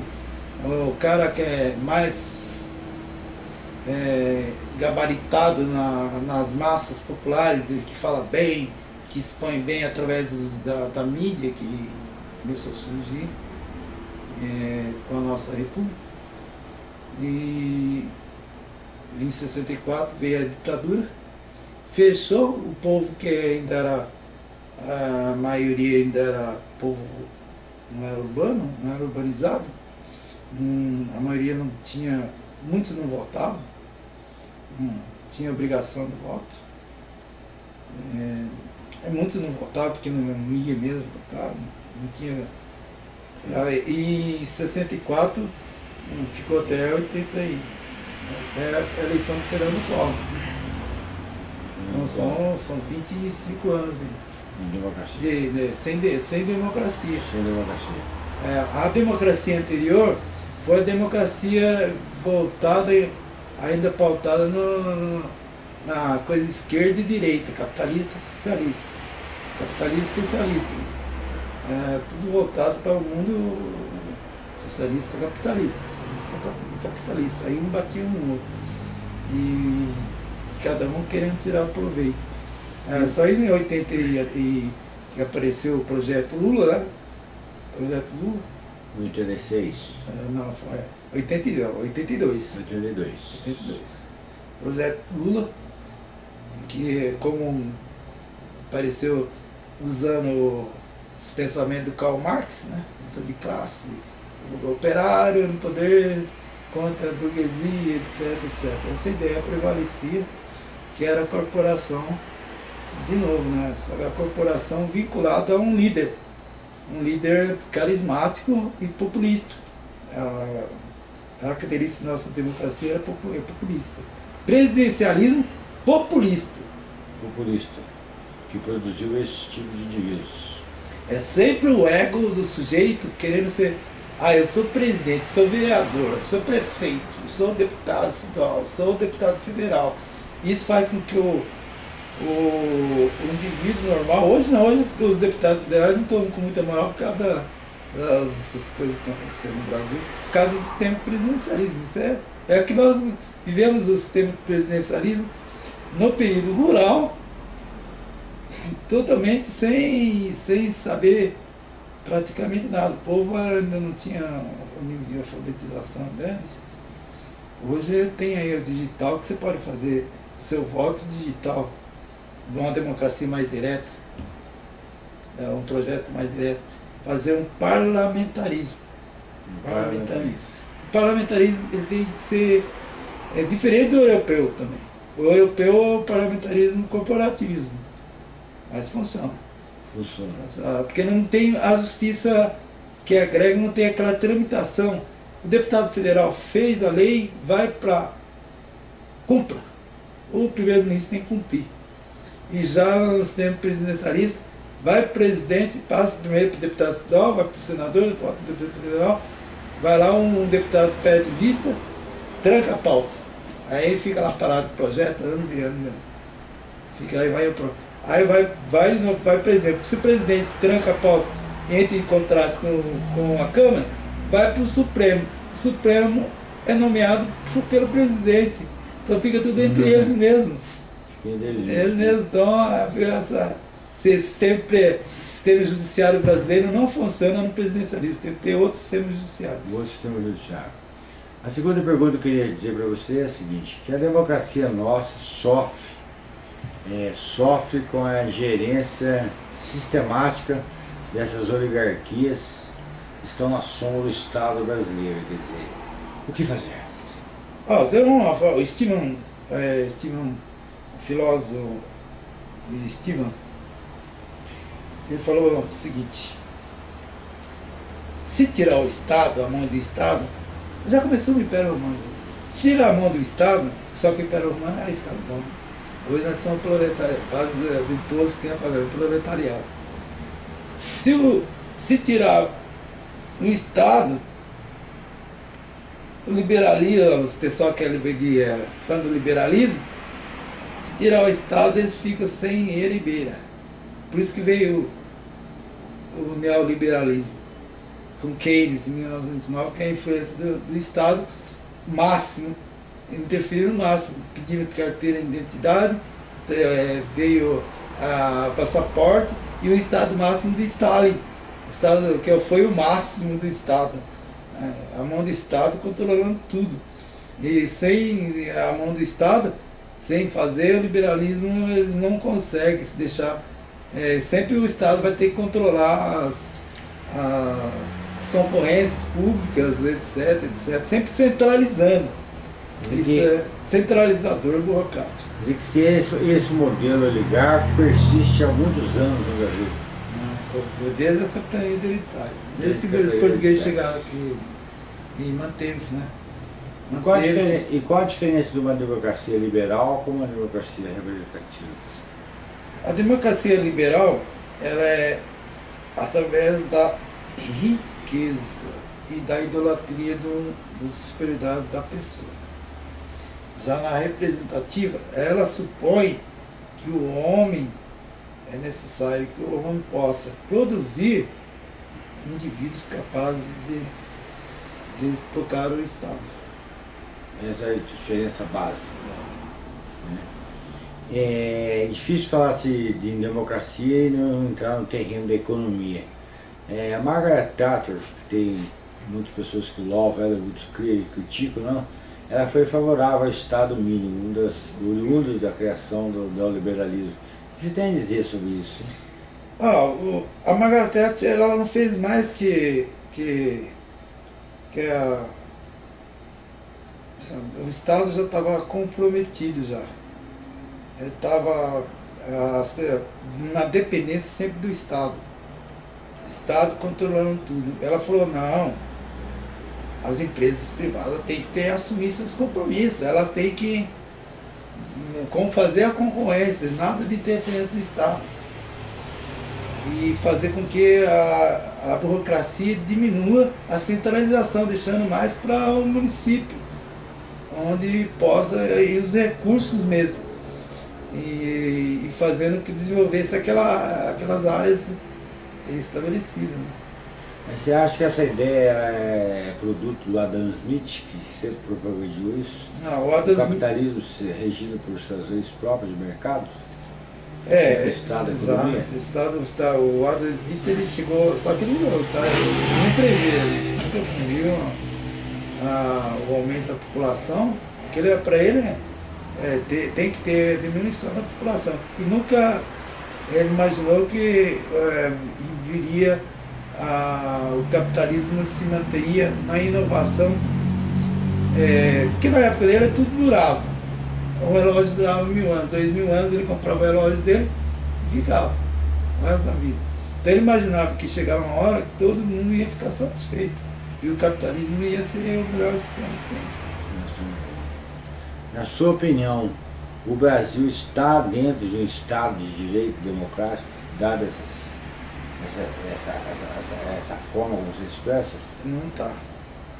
o cara que é mais é, gabaritado na- nas massas populares que fala bem, que expõe bem através dos- da, da mídia que começou a surgir é, com a nossa república. E em 64 veio a ditadura, fechou o povo que ainda era, a maioria ainda era povo, não era urbano, não era urbanizado, Hum, a maioria não tinha, muitos não votavam, não tinha obrigação do voto. É, muitos não votavam porque não, não ia mesmo votar, não tinha. E em 64 hum, ficou até 80 aí, até a eleição do Fernando Collor. Então são, são 25 anos de democracia. De, de, sem, de, sem democracia. Sem democracia. É, a democracia anterior foi a democracia voltada, ainda pautada no, na coisa esquerda e direita, capitalista e socialista. Capitalista e socialista. É, tudo voltado para o mundo socialista capitalista, socialista capitalista. Aí um batia no outro. E cada um querendo tirar o proveito. É, só em 80 e, e, que apareceu o projeto Lula, né? Projeto Lula. 86. É, não, foi 82. 82. 82. 82. Projeto Lula, que como apareceu usando os pensamentos do Karl Marx, né? Luta de classe, operário no poder contra a burguesia, etc, etc. Essa ideia prevalecia que era a corporação, de novo, né? A corporação vinculada a um líder, um líder carismático e populista. A característica da nossa democracia é populista. Presidencialismo populista. Populista, que produziu esse tipo de indivíduos. É sempre o ego do sujeito querendo ser. Ah, eu sou presidente, sou vereador, sou prefeito, sou deputado estadual, sou deputado federal isso faz com que o, o, o indivíduo normal, hoje não, hoje os deputados federais não estão com muita moral por causa da, das coisas que estão acontecendo no Brasil, por causa do sistema presidencialismo. Isso é, é que nós vivemos o sistema presidencialismo no período rural, totalmente sem, sem saber praticamente nada. O povo ainda não tinha o nível de alfabetização grande. Hoje tem aí o digital que você pode fazer seu voto digital numa democracia mais direta, é um projeto mais direto, fazer um parlamentarismo. Um parlamentarismo. O parlamentarismo ele tem que ser é diferente do europeu também. O europeu é o parlamentarismo corporativismo, mas funciona. Funciona. Ah, porque não tem a justiça que agrega, não tem aquela tramitação. O deputado federal fez a lei, vai para cumpra o primeiro-ministro tem que cumprir. E já no sistema presidencialista, vai para o presidente, passa primeiro para o deputado estadual, vai para o senador, volta para o deputado federal, vai lá um deputado pede vista, tranca a pauta. Aí fica lá parado o projeto, anos e anos. Fica aí, vai Aí vai, vai, vai presidente. Se o presidente tranca a pauta e entra em contraste com, com a Câmara, vai para o Supremo. O Supremo é nomeado pelo presidente. Então fica tudo entre uhum. eles mesmo. Eles mesmo. Então, essa, esse sistema, sistema judiciário brasileiro não funciona no presidencialismo. Tem que ter outro sistema judiciário. Outro sistema judiciário. A segunda pergunta que eu queria dizer para você é a seguinte, que a democracia nossa sofre, é, sofre com a gerência sistemática dessas oligarquias que estão na sombra do Estado brasileiro. Quer dizer, o que fazer? Ah, tem Steven, é, o filósofo Steven, ele falou o seguinte, se tirar o Estado, a mão do Estado, já começou o Império Romano. Tira a mão do Estado, só que o Império Romano era escravidão. Hoje nós somos proletários, base do imposto que é pagar, o proletariado. Se, o, se tirar o Estado, o liberalismo, os pessoal que é, é fã do liberalismo, tirar o Estado, eles ficam sem ele e beira. Por isso que veio o, o neoliberalismo, com Keynes em 1909, que é a influência do, do Estado máximo, interferindo no máximo, pedindo carteira de identidade, é, veio a passaporte e o Estado máximo de Stalin, Estado que foi o máximo do Estado a mão do Estado controlando tudo. E sem a mão do Estado, sem fazer o liberalismo, eles não conseguem se deixar. É, sempre o Estado vai ter que controlar as, as concorrências públicas, etc, etc. Sempre centralizando. Isso é centralizador burocrático. E que se esse, esse modelo oligárquico persiste há muitos anos no Brasil. Desde a capitanias hereditárias. Desde, desde que os portugueses chegaram aqui e manteve-se, né? E qual, e qual, a diferença de uma democracia liberal com uma democracia representativa? A democracia liberal, ela é através da riqueza e da idolatria do, da superioridade da pessoa. Já na representativa, ela supõe que o homem é necessário que o homem possa produzir indivíduos capazes de, de tocar o Estado. Essa é a diferença básica. Né? É difícil falar-se de democracia e não entrar no terreno da economia. É, a Margaret Thatcher, que tem muitas pessoas que louvam ela, muitos criticam, não, ela foi favorável ao Estado mínimo, um dos oriundos da criação do neoliberalismo. O que você tem a dizer sobre isso? Ah, o, a Margaret Thatcher ela não fez mais que, que, que a, o Estado já estava comprometido já. Estava na dependência sempre do Estado. Estado controlando tudo. Ela falou, não, as empresas privadas têm que ter, assumir seus compromissos, elas têm que como fazer a concorrência, nada de interferência do Estado. E fazer com que a, a burocracia diminua a centralização, deixando mais para o município onde possa ir os recursos mesmo. E, e fazendo que desenvolvesse aquela, aquelas áreas estabelecidas. Né? Mas você acha que essa ideia é produto do Adam Smith, que sempre propagou isso? Não, o Adam o capitalismo Smith... regido por suas leis próprias de mercado? É, o Estado exato. O, Estado, está, o Adam Smith ele chegou, só que não, o Estado não prevê, nunca previu a, o aumento da população, que ele, para ele é, ter, tem que ter diminuição da população. E nunca ele imaginou que é, viria a, o capitalismo se manteria na inovação, é, que na época dele tudo durava. O relógio durava mil anos, dois mil anos, ele comprava o relógio dele e ficava o resto da vida. Então ele imaginava que chegava uma hora que todo mundo ia ficar satisfeito. E o capitalismo ia ser o melhor sistema que tem. Na sua opinião, o Brasil está dentro de um Estado de direito democrático, dada essas, essa, essa, essa, essa, forma como se expressa? Não está.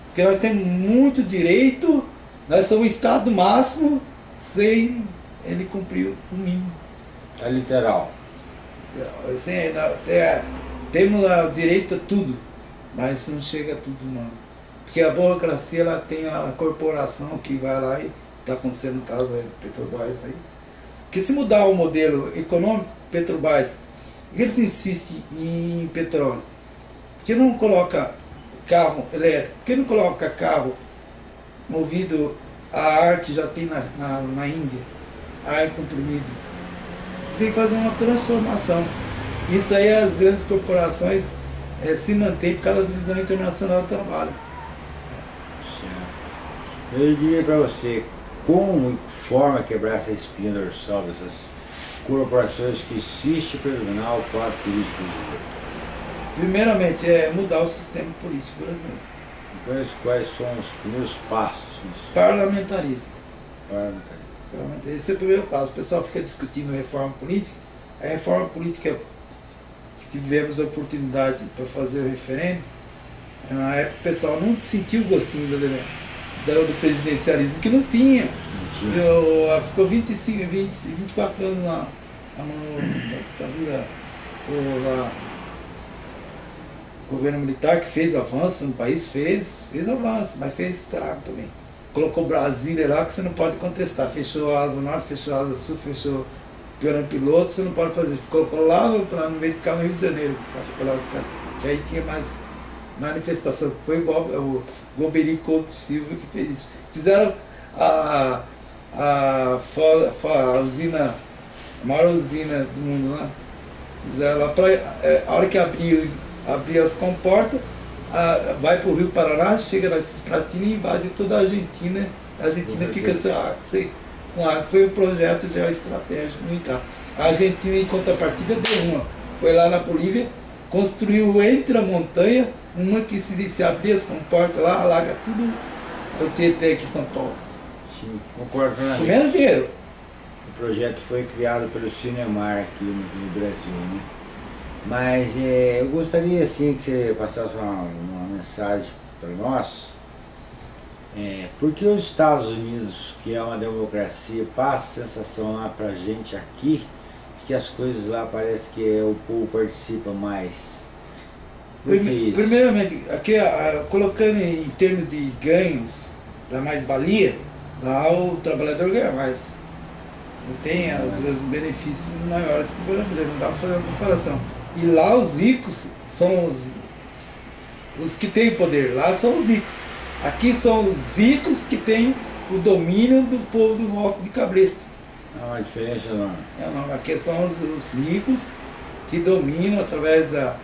Porque nós temos muito direito, nós somos o Estado máximo, sem ele cumprir o mínimo. É literal. Assim, é, temos o direito a tudo mas não chega a tudo não. Porque a burocracia ela tem a corporação que vai lá e está acontecendo no caso da Petrobras aí. Porque se mudar o modelo econômico, Petrobras, eles insistem em petróleo? Por que não coloca carro elétrico? Por que não coloca carro movido a ar que já tem na, na, na Índia, ar comprimido? Tem que fazer uma transformação. Isso aí as grandes corporações é, se mantém por causa da divisão internacional do trabalho. Certo. Eu diria para você, como e forma quebrar essa espinha dorsal dessas corporações que insistem em predominar o quadro político brasileiro? Primeiramente, é mudar o sistema político brasileiro. Depois, quais são os primeiros passos nisso? Parlamentarismo. Parlamentarismo. Esse é o primeiro passo. O pessoal fica discutindo reforma política. A reforma política tivemos a oportunidade para fazer o referendo, na época o pessoal não sentiu o gostinho do, do presidencialismo, que não tinha. Não tinha. Eu, ficou 25, 20, 24 anos na, na ditadura, lá, o governo militar que fez avanço no país, fez, fez avanço, mas fez estrago também. Colocou Brasília lá que você não pode contestar. Fechou a asa norte, fechou a asa sul, fechou piorando piloto, você não pode fazer. Colocou lá para não ver ficar no Rio de Janeiro, pelas que aí tinha mais manifestação. Foi igual o Goberi Couto Silva que fez isso. Fizeram a, a, a, usina, a maior usina do mundo lá. Fizeram lá pra, é, a hora que abriu, abriu as comportas, a, vai para o Rio Paraná, chega na Cisplatina e invade toda a Argentina A Argentina fica sem, sem, foi um projeto geoestratégico militar. A Argentina, em contrapartida, deu uma. Foi lá na Bolívia, construiu entre a montanha, uma que se, se abrir as comportas lá, alaga tudo o Tietê aqui em São Paulo. Sim, concordo Com menos dinheiro. O projeto foi criado pelo Cinemar aqui no, no Brasil, né? Mas é, eu gostaria assim que você passasse uma, uma mensagem para nós. É, porque os Estados Unidos, que é uma democracia, passa a sensação lá pra gente aqui, que as coisas lá parece que é, o povo participa mais. Prime, primeiramente, aqui, colocando em termos de ganhos, da mais-valia, lá o trabalhador ganha mais. Tem, às vezes, benefícios maiores que o brasileiro, não dá para fazer uma comparação. E lá os ricos são os, os que têm poder, lá são os ricos. Aqui são os ricos que têm o domínio do povo do voto de cabresto. Não, a diferença não. É, não. Aqui são os, os ricos que dominam através da.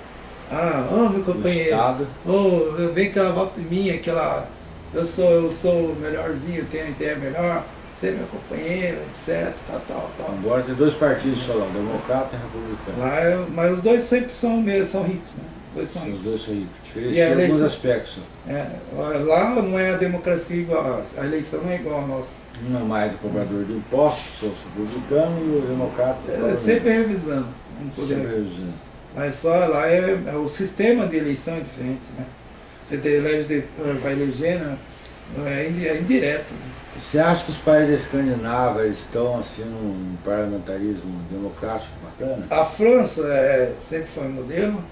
Ah, oh, meu companheiro. Oh, vem cá, volta em mim, aquela. Eu sou, eu sou melhorzinho, tenho ideia melhor ser meu companheiro, etc. Tal, tal, tal. Agora tem dois partidos só lá, democrata e republicano. Lá, é, mas os dois sempre são, mesmo, são ricos, né? Os dois são Os ricos. dois são ricos. Diferenciam em alguns aspectos. É, lá não é a democracia igual, a eleição não é igual a nossa. Não é mais o cobrador de impostos, sou republicano e os democratas. É, sempre revisando. Sempre revisando. Mas só lá é, é, o sistema de eleição é diferente, né? Você elege, vai elegendo, né? é, é indireto. Né? Você acha que os países escandinavos estão assim num parlamentarismo democrático bacana? A França é, sempre foi modelo,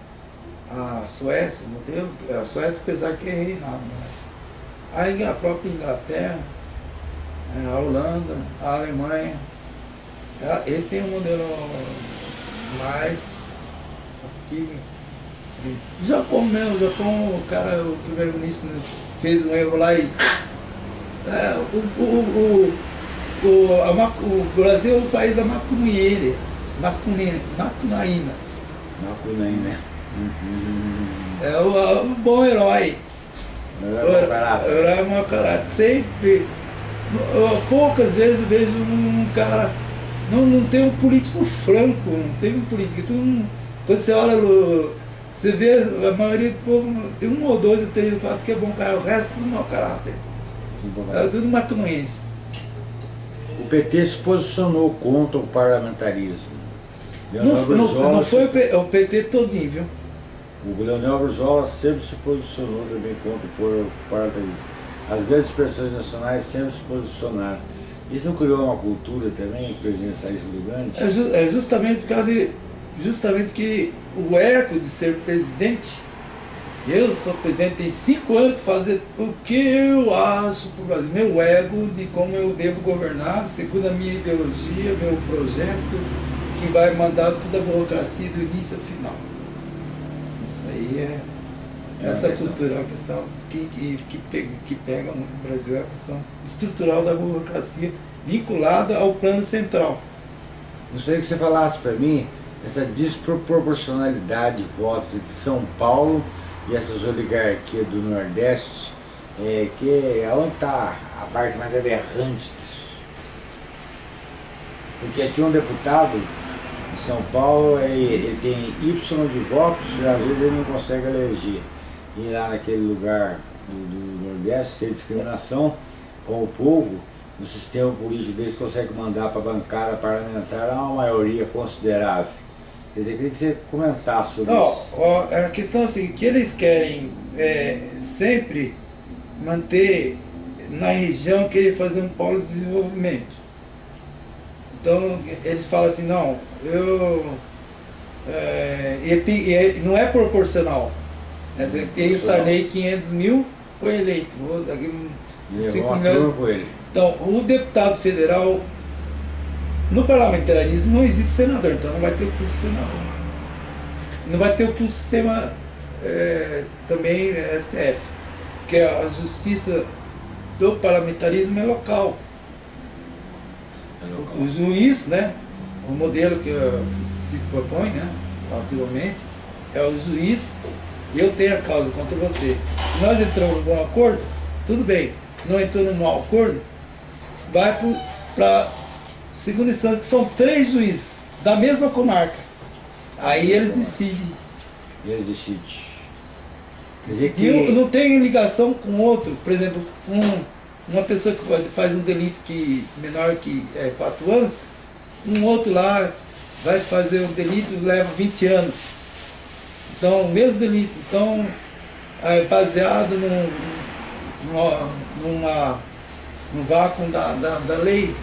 a Suécia modelo, a Suécia apesar que é reinado. Né? A, própria Inglaterra, é, a Holanda, a Alemanha, é, eles têm um modelo mais ativo. O Japão mesmo, o Japão, o cara, o primeiro-ministro fez um erro lá e é, o, o, o, o, a, o Brasil é o país da macunheira, macunaína. Macunaína. É o, o bom herói. Herói mau caráter. Herói mau caráter. Sempre. Poucas vezes eu vejo um cara. Não, não tem um político franco, não tem um político. Quando você olha, você vê a maioria do povo, tem um ou dois ou três ou quatro que é bom cara, o resto é tudo mau caráter. É tudo maconhense. O PT se posicionou contra o parlamentarismo. Não, não, não, foi o PT todinho, viu? O Leonel Brizola sempre se posicionou também contra o parlamentarismo. As grandes expressões nacionais sempre se posicionaram. Isso não criou uma cultura também presidencialista grande? É, ju é justamente por causa de justamente que o eco de ser presidente eu sou presidente, tem cinco anos fazer o que eu acho para o Brasil. Meu ego de como eu devo governar, segundo a minha ideologia, meu projeto, que vai mandar toda a burocracia do início ao final. Aí é. é essa cultura é uma questão que, que, que, pega, que pega muito no Brasil, é a questão estrutural da burocracia vinculada ao plano central. Gostaria que você falasse para mim essa desproporcionalidade de votos de São Paulo e essas oligarquias do Nordeste, é, que é onde está a parte mais aberrante disso. Porque aqui um deputado São Paulo, ele, ele tem Y de votos e às vezes ele não consegue eleger. E lá naquele lugar do, do Nordeste, sem discriminação com o povo, no sistema político deles consegue mandar para a bancada parlamentar uma maioria considerável. Quer dizer, queria que você comentasse sobre Não, isso. Ó, a questão é assim, que eles querem é, sempre manter na região, querer fazer um polo de desenvolvimento. Então, eles falam assim, não, eu... É, ele tem, ele não é proporcional. Quer dizer, tem o Sarney 500 mil, foi eleito. Daqui, 5 milhões. Então, o deputado federal no parlamentarismo não existe senador, então não vai ter o curso senador. Não vai ter o curso sistema é, também STF, porque a justiça do parlamentarismo é local. É local. O, o, juiz, né, o modelo que se propõe, né, atualmente, é o juiz, eu tenho a causa contra você. Se nós entramos em um bom acordo, tudo bem. não entrou num acordo, vai para segunda instância, que são três juízes da mesma comarca. Aí eles decidem. Eles decidem. Quer dizer que... Não tem ligação com outro. Por exemplo, um, uma pessoa que faz um delito que menor que é, 4 anos, um outro lá vai fazer um delito leva 20 anos. Então, o mesmo delito. Então, é baseado num, numa, num vácuo da, da, da lei.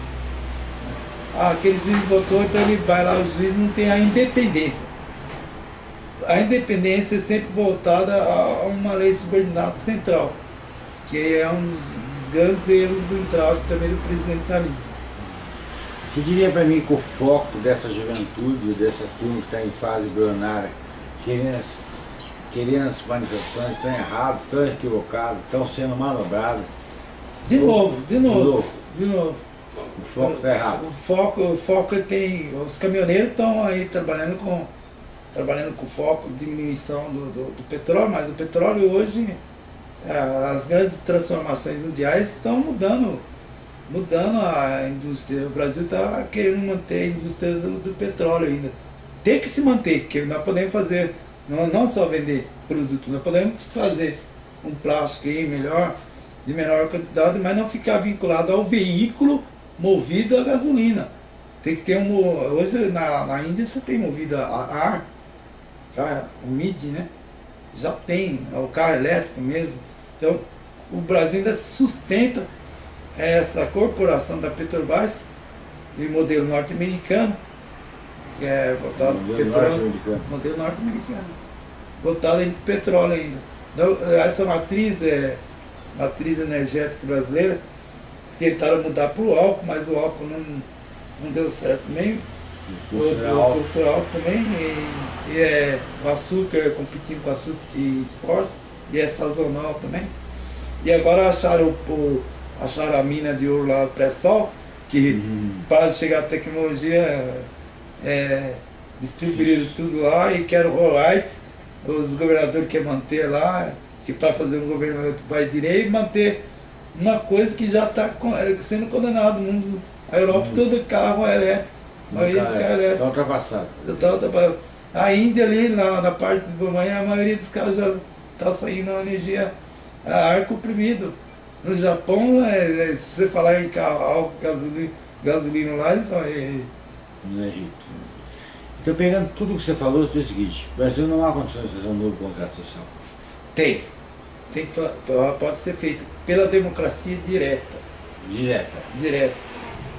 Ah, aquele juiz votou, então ele vai lá, o juiz não tem a independência. A independência é sempre voltada a uma lei subordinada central, que é um dos grandes erros do entrave também do presidencialismo. Você diria para mim que o foco dessa juventude, dessa turma que está em fase embrionária, querendo, querendo as manifestações, estão errados, estão equivocados, estão sendo manobrados? De novo, de novo, de novo. De novo. O foco está errado. O foco, o foco é tem. Os caminhoneiros estão aí trabalhando com, trabalhando com foco de diminuição do, do, do petróleo, mas o petróleo hoje, as grandes transformações mundiais estão mudando, mudando a indústria. O Brasil está querendo manter a indústria do, do, petróleo ainda. Tem que se manter, porque nós podemos fazer, não, não só vender produto, nós podemos fazer um plástico aí melhor, de menor quantidade, mas não ficar vinculado ao veículo movido a gasolina. Tem que ter um. Hoje na, na Índia você tem movido a, ar, o MID, né? Já tem, é o carro elétrico mesmo. Então o Brasil ainda sustenta essa corporação da Petrobras, de modelo norte-americano, que é botado modelo petróleo. Norte modelo norte-americano. Botado em petróleo ainda. Então, essa matriz é matriz energética brasileira tentaram mudar para o álcool, mas o álcool não, não deu certo nem. O custo é alto também, e, e, é, o açúcar, competindo com o açúcar de esporte, e é sazonal também. E agora acharam, o, acharam a mina de ouro lá, pré-sol, que uhum. para chegar a tecnologia, é, distribuíram tudo lá e quero royalties, os governadores querem manter lá, que para fazer um governo vai direito, manter uma coisa que já está é, sendo condenado no mundo. A Europa, uhum. todo carro é elétrico. A maioria dos carros é elétrico. Está ultrapassado. Está ultrapassado. A Índia ali, na, na parte do Goiânia, a maioria dos carros já está saindo a energia a ar comprimido. No Japão, é, é, se você falar em carro, álcool, gasolina, gasolina lá, eles são... É, no Egito. Então, pegando tudo que você falou, é o seguinte, o Brasil não há condições de fazer um novo contrato social. Tem. Tem que, pode ser feito pela democracia direta. Direta. Direta.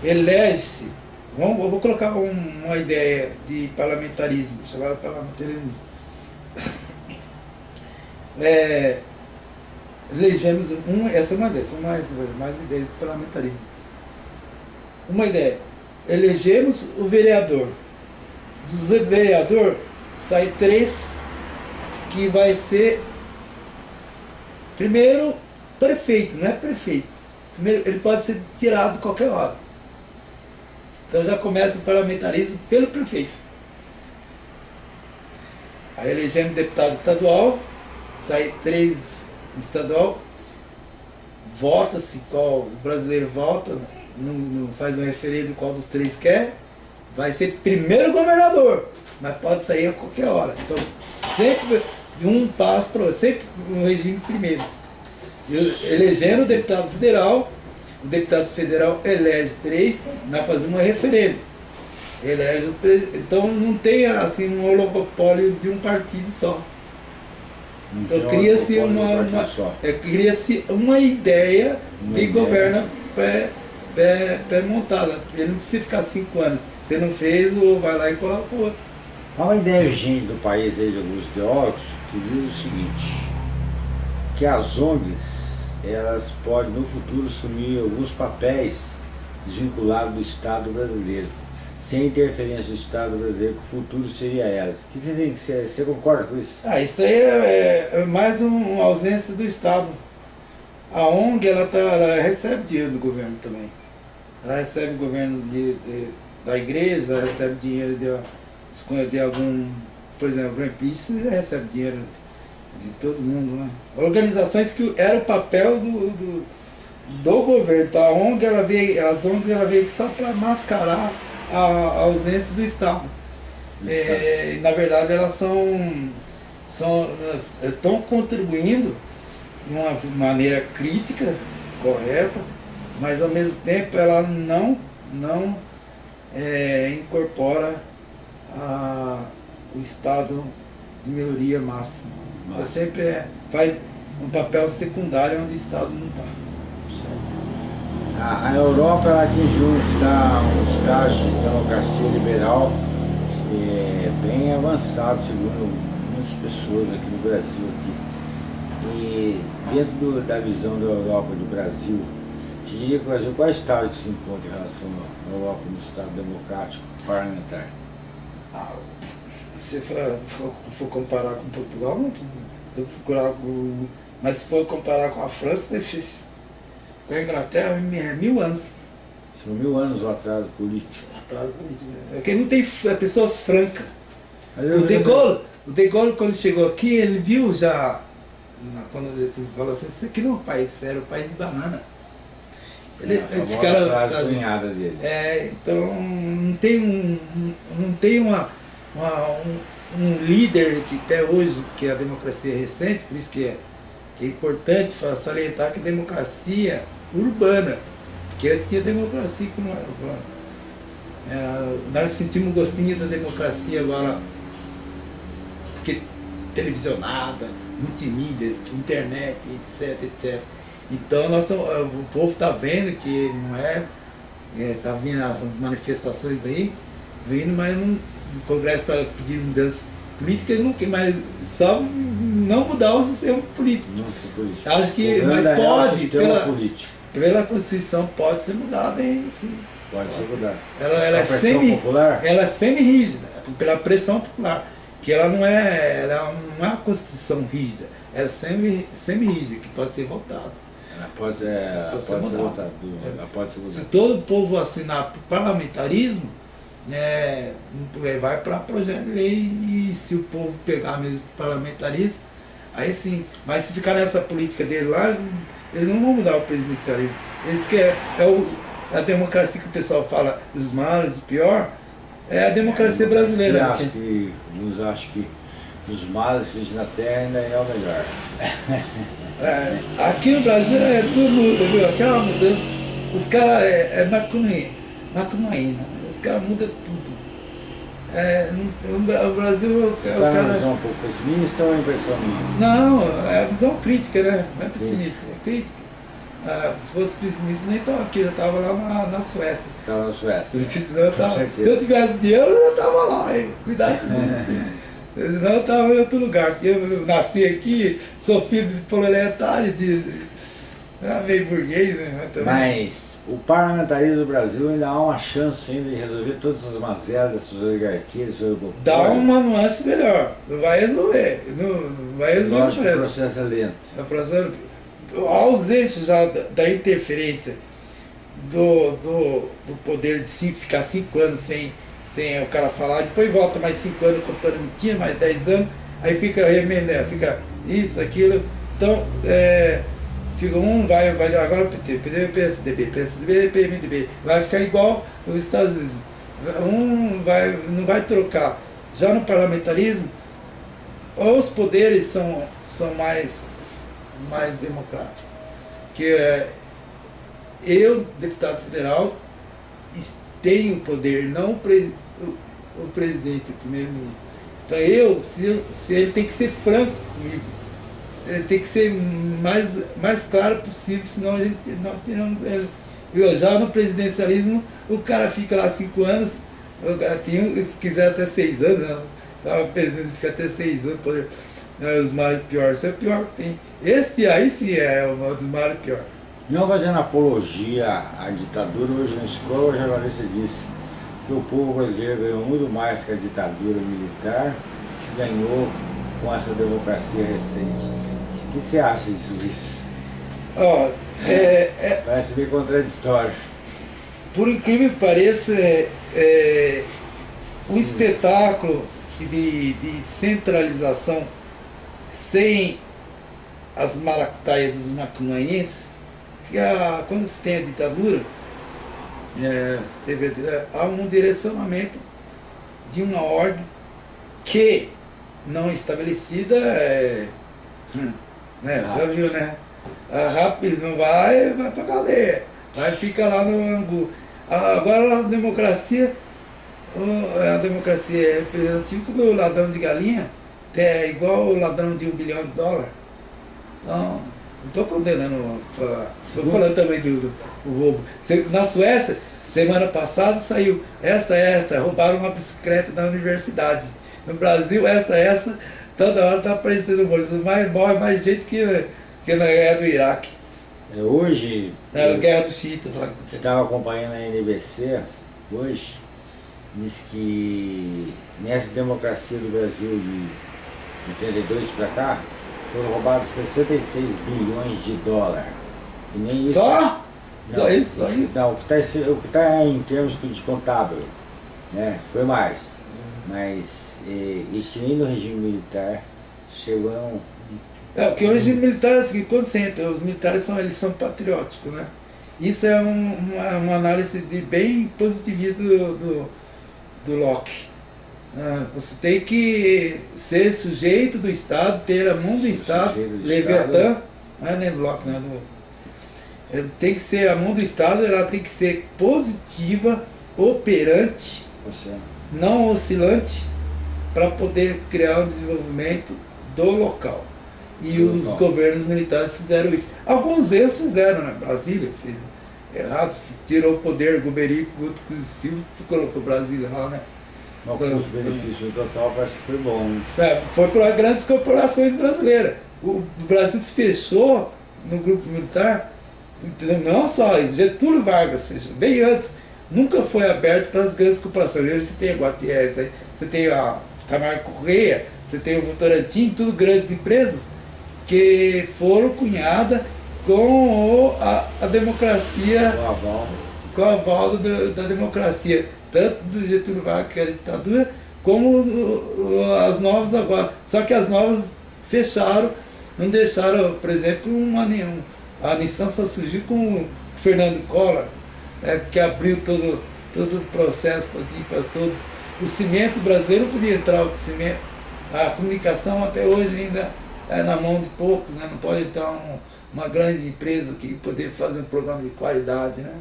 Elege-se. Vamos, eu vou colocar um, uma ideia de parlamentarismo, chamada parlamentarismo. <laughs> É, elegemos um, essa é uma ideia, são mais, mais ideias de parlamentarismo. Uma ideia, elegemos o vereador. Dos vereador sai três que vai ser primeiro prefeito, não é prefeito. Primeiro, ele pode ser tirado qualquer hora. Então já começa o parlamentarismo pelo prefeito. Aí elegemos deputado estadual, sai três estadual, vota-se qual o brasileiro vota, não, não faz um referendo qual dos três quer, vai ser primeiro governador, mas pode sair a qualquer hora. Então, sempre de um passo para sempre no regime primeiro elegendo o deputado federal, o deputado federal elege três, nós fazemos um referendo. Elege então não tem assim um oligopólio de um partido só. Então cria-se uma, uma é, cria uma ideia uma de ideia. governo pré, pré, pré, montada. Ele não precisa ficar cinco anos. Você não fez, ou vai lá e coloca o outro. Há uma ideia urgente do país aí de alguns ideólogos que diz o seguinte, que as ONGs elas podem no futuro assumir alguns papéis desvinculados do Estado brasileiro, sem interferência do Estado brasileiro, que o futuro seria elas. O que você, você, você concorda com isso? Ah, isso aí é, é mais um, uma ausência do Estado. A ONG ela, tá, ela recebe dinheiro do governo também. Ela recebe governo de, de, da igreja, ela recebe dinheiro de, de algum, por exemplo, Greenpeace recebe dinheiro de todo mundo, né? Organizações que era o papel do, do, do governo. Então a ONG ela veio, as ONGs ela veio só para mascarar a, a, ausência do Estado. É, na verdade elas são, são estão contribuindo de uma maneira crítica, correta, mas ao mesmo tempo ela não, não é, incorpora a, o estado de melhoria máxima. Ela sempre é, faz um papel secundário onde o Estado não está. A, a, Europa atingiu um estágio, de democracia liberal é, bem avançado, segundo muitas pessoas aqui no Brasil. Aqui. E dentro do, da visão da Europa do Brasil, te diria que o Brasil, qual é estado que se encontra em relação à Europa no estado democrático parlamentar? Ah, se for, for, for, comparar com Portugal, não, se procurar com, mas se for comparar com a França, é difícil. A Inglaterra é mil anos. São mil anos o atraso político. Atraso político. É porque não tem é pessoas francas. O De Gaulle, o De Gaulle, quando chegou aqui, ele viu já, quando ele falou assim, isso aqui não é um país sério, é um país de banana. Ele, é, ele ficaram, dele. É, então não tem um, não tem uma, uma um, um, líder que até hoje, que é a democracia recente, por isso que é, que é importante salientar que a democracia urbana, porque antes tinha democracia que não era urbana. É, nós sentimos um gostinho da democracia agora, porque televisionada, multimídia, internet, etc, etc. Então nosso, o povo está vendo que não é, está é, vindo as manifestações aí, vindo, mas não, o Congresso está pedindo mudança política e não quer mais só não mudar o sistema político. político. Acho que, mas é pode, pela, político. Pela Constituição pode ser mudada em sim. Pode, ser mudada. Ela, ela é semi, popular? ela é semi-rígida, pela pressão popular. Que ela não é, ela não é uma Constituição rígida, ela é semi-rígida, semi que pode ser votada. Pode, é, pode, ser, pode ser votado. pode ser Se todo o povo assinar parlamentarismo, é, vai para projeto de lei e se o povo pegar mesmo parlamentarismo, aí sim. Mas se ficar nessa política dele lá, eles não vão mudar o presidencialismo. Eles querem, é o, a democracia que o pessoal fala dos males, o pior, é a democracia é, brasileira. Acho que, nos acho que dos males na terra ainda é o melhor. <laughs> É, aqui no Brasil é tudo viu? Aquela mudança. Os caras é, é macunaína. Os caras mudam tudo. É, o Brasil. É o tá cara... uma visão um pouco pessimista ou é impressão minha? Não, é a visão crítica, né? Não é pessimista, é crítica. Ah, se fosse pessimista, nem estava aqui, eu estava lá na, na Suécia. Estava na Suécia. <laughs> eu tava, se eu tivesse dinheiro, eu estava lá, hein? Cuidado. Não, <laughs> eu estava em outro lugar, porque eu nasci aqui, sou filho de proletário, de. Ah, meio burguês, né? Mas o parlamentarismo do Brasil ainda há uma chance ainda de resolver todas as mazelas dessas oligarquias, Dá uma nuance melhor, não vai resolver. Não, vai resolver Lógico, o processo é lento. O processo, a ausência já da, da interferência do, do, do poder de cinco, ficar cinco anos sem sem o cara falar, depois volta mais 5 anos contando mentira, mais 10 anos, aí fica remendando, fica isso, aquilo. Então, é, fica um, vai, vai agora PT, PT, PSDB, PSDB, PMDB, vai ficar igual os Estados Unidos. Um vai, não vai trocar. Já no parlamentarismo, os poderes são, são mais, mais democráticos. Que é, eu, deputado federal, tem o poder, não o, pre, o, o presidente, o primeiro-ministro. Então eu, se, se ele tem que ser franco comigo, tem que ser mais, mais claro possível, senão a gente, nós tiramos. Eu, já no presidencialismo, o cara fica lá cinco anos, tinha, quiser até seis anos, né? Então, o presidente fica até seis anos, poder, né, os males piores, isso é o pior que tem. Esse aí sim é um dos males piores. Não fazendo apologia à ditadura, hoje na escola o jornalista disse que o povo brasileiro ganhou muito mais que a ditadura militar que ganhou com essa democracia recente. O que, você acha disso, Luiz? Oh, é, é, Parece bem contraditório. Por incrível que pareça, é, é um espetáculo de, de centralização sem as maracutaias dos macunaenses que a, quando se tem a ditadura, é, teve, há um direcionamento de uma ordem que não estabelecida é. Hum, né, já viu, né? A rápido não vai, vai pra cadeia. Vai ficar lá no angu. Agora a democracia, a democracia é representativa como o ladrão de galinha, é igual o ladrão de um bilhão de dólares. Então, não estou condenando, estou falando também do, do, do roubo. Na Suécia, semana passada saiu esta, esta, roubaram uma bicicleta da universidade. No Brasil, essa, essa, toda hora está aparecendo morto. Mais, morre mais gente que, que na guerra do Iraque. É, hoje. Na guerra do Chita. Estava acompanhando a NBC hoje, diz que nessa democracia do Brasil de 82 para cá, foram roubados 66 bilhões de dólares. Só? Não, só isso? Só isso? Não, o que está tá em termos de contábil, né? Foi mais. Mas eh, este nem no regime militar chegou a um. É, porque o regime militar é o seguinte, quando você entra, os militares são, eles são patrióticos, né? Isso é um, uma, uma, análise de bem positivista do, do, do Locke. Ah, você tem que ser sujeito do Estado, ter a mão do Estado, Leviatã, não é Locke, não é do, tem que ser a mão do Estado, ela tem que ser positiva, operante, Você. não oscilante, para poder criar um desenvolvimento do local. E do os local. governos militares fizeram isso. Alguns erros fizeram, né? Brasília fez errado, tirou o poder Guberico, Guto Silva, colocou Brasília lá, né? Mas com os benefícios total parece que foi bom. É, foi para grandes corporações brasileiras. O Brasil se fechou no grupo militar, não só Getúlio Vargas fechou, bem antes, nunca foi aberto para as grandes corporações. Hoje você tem a Guatiés, você tem a Camargo Correia, você tem o Votorantim, tudo grandes empresas que foram cunhadas com a, a democracia, com o aval, com aval da, da democracia tanto do Getúlio Vargas, que era ditadura, como as novas agora. Só que as novas fecharam, não deixaram, por exemplo, uma nenhum. A Nissan só surgiu com o Fernando Collor, é, que abriu todo, todo o processo para todos. O cimento brasileiro podia entrar o cimento. A comunicação até hoje ainda é na mão de poucos, né? não pode entrar um, uma grande empresa que poder fazer um programa de qualidade. Né?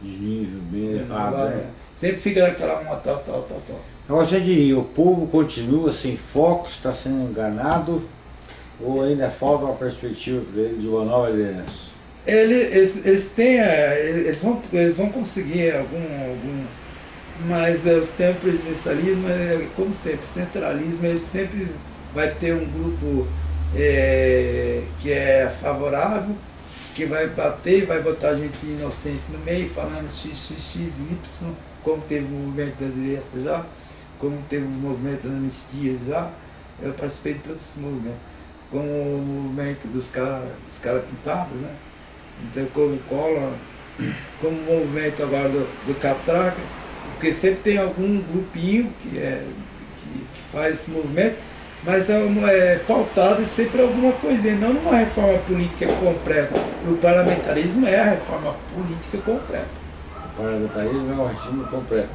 De nível bem elevado. Né? Sempre fica naquela uma tal, tal, tal, tal. Agora você diria, o povo continua sem foco, está sendo enganado, ou ainda falta uma perspectiva para ele de uma nova liderança? Ele, eles, eles têm, é, eles vão, eles vão conseguir algum, algum mas é, os tempos presidencialismo, é, como sempre, centralismo, ele sempre vai ter um grupo é, que é favorável, que vai bater, vai botar gente inocente no meio, falando xxx, y, como teve o movimento das direitas já, como teve o movimento da anistia já, eu participei de todos esses movimentos. Como o movimento dos caras dos cara pintados, né? Então como o Collor, como o movimento agora do, do Catraca, porque sempre tem algum grupinho que, é, que, que faz esse movimento, mas é, é pautado sempre alguma coisinha, não numa reforma política completa. E o parlamentarismo é a reforma política completa parlamentarismo é um regime completo.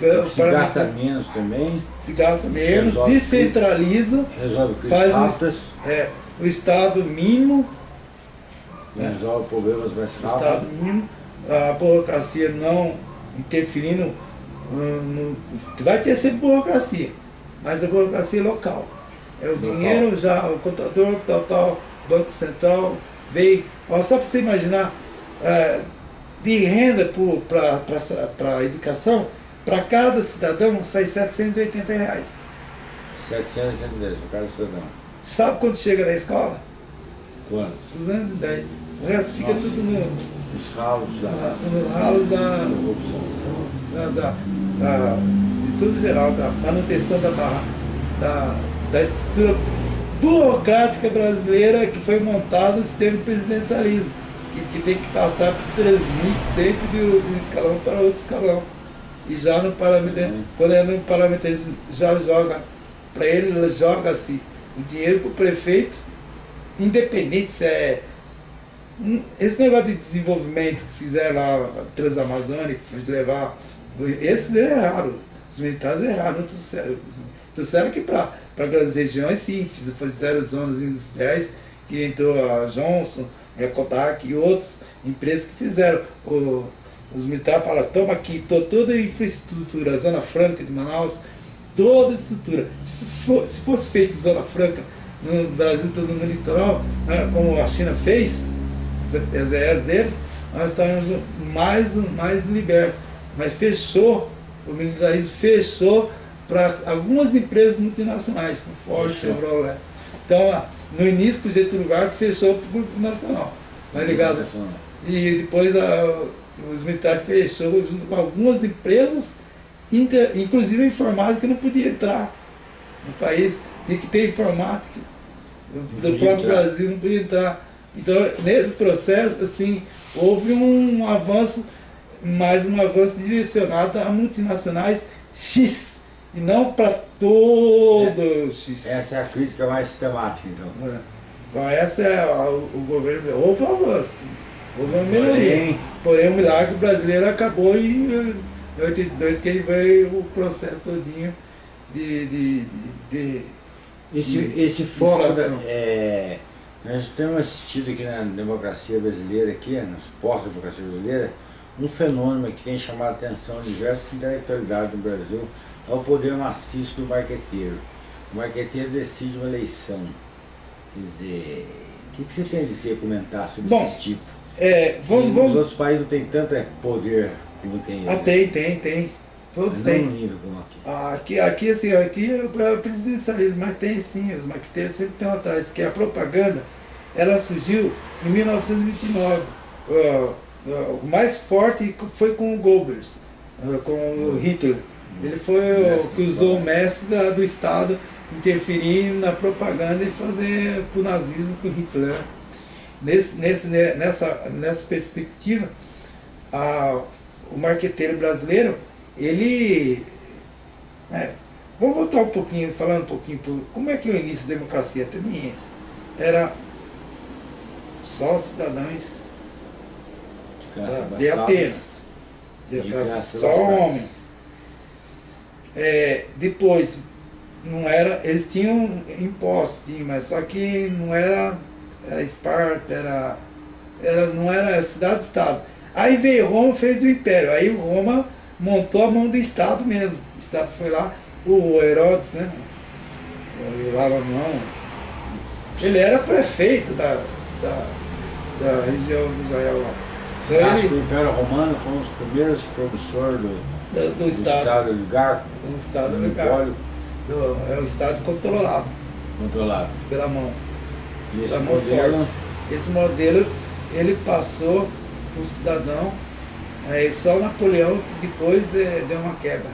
É, se gasta menos também. Se gasta menos, resolve, descentraliza, resolve faz o, é, o Estado mínimo. Né? Resolve problemas mais rápido. Estado mínimo, a burocracia não interferindo. No, vai ter sempre burocracia, mas a burocracia é local. É o local. dinheiro já, o contador, tal, tal, Banco Central, veio. só para você imaginar, é, de renda para a educação, para cada cidadão sai 780 reais. 780 reais para cada cidadão. Sabe quando chega na escola? Quanto? 210. O resto fica Nossa. tudo no. Nos ralos da. Nos ralos da. Da, da, da, de tudo geral, da manutenção da, da, da estrutura burocrática brasileira que foi montado o sistema presidencialismo que, que tem que passar por transmite sempre de, um escalão para outro escalão. E já no parlamentarismo, uhum. quando é no parlamentarismo, já joga, para ele joga-se o dinheiro para o prefeito, independente se é esse negócio de desenvolvimento que fizeram lá, Transamazônica, de levar. Esses erraram. Os militares erraram, trouxeram. Trouxeram que para grandes regiões, sim, fizeram zonas industriais, que entrou a Johnson, a Kodak e outras empresas que fizeram. O, os militares falaram, toma aqui tô, toda a infraestrutura, a Zona Franca de Manaus, toda a estrutura. Se, for, se fosse feito Zona Franca no Brasil todo no litoral, né, como a China fez, as ES deles, nós estávamos mais, mais libertos. Mas fechou, o militarismo fechou para algumas empresas multinacionais, como Ford, Chevrolet. Então, no início, o Getúlio Vargas fechou para o Grupo Nacional, tá ligado? E depois a, os militares fechou junto com algumas empresas, inter, inclusive a informática que não podia entrar no país, tinha que ter informática. Do próprio Brasil não podia entrar. Então, nesse processo, assim, houve um avanço, mais um avanço direcionado a multinacionais X, e não para todo é, X. Essa é a crítica mais sistemática, então. É. Então, essa é a, o governo. Houve um avanço, houve uma melhoria. Porém, porém o milagre brasileiro acabou em 82, que ele veio o processo todinho de. de, de, de esse, de esse foco. É nós temos assistido aqui na democracia brasileira, aqui, nas pós-democracia brasileira, um fenômeno que tem chamado a atenção de diversas intelectualidades do Brasil, é o poder maciço do marqueteiro. O marqueteiro decide uma eleição. Quer dizer, o que, que você tem a dizer, comentar sobre Bom, esse tipo? É, vamos, vamos... Os outros países não tem tanto poder como tem Ah, tem, tem, tem. Todos mas têm. Não nível como aqui. Ah, aqui, aqui, assim, aqui é o presidencialismo, mas tem sim, os marqueteiros sempre estão atrás, que a propaganda, ela surgiu em 1929. Uh, uh, o mais forte foi com o Goebbels, uh, com o Hitler. Ele foi o que usou o mestre da, do Estado interferir na propaganda e fazer para o nazismo com Hitler. Nesse, nesse, nessa, nessa perspectiva, a, o marqueteiro brasileiro ele. É, vamos voltar um pouquinho, falando um pouquinho, por, como é que o início da democracia ateniense era só cidadãos de, de Atenas, de, de só homens. É, depois, não era, eles tinham impostos, mas só que não era, era Esparta, era, era, não era cidade-estado. Aí veio Roma, fez o império. Aí Roma montou a mão do Estado mesmo. O Estado foi lá, o Herodes, né? O Laramão, ele era prefeito da, da, da região de Israel lá. Então Acho ele, que o Império Romano foi um dos primeiros promissores do, do, do, Estado. Estado oligarco. Do Estado oligarco. é um Estado controlado. Controlado. Pela mão. E esse modelo? Forte. Esse modelo ele passou para o cidadão Aí só Napoleão depois é, deu uma quebra.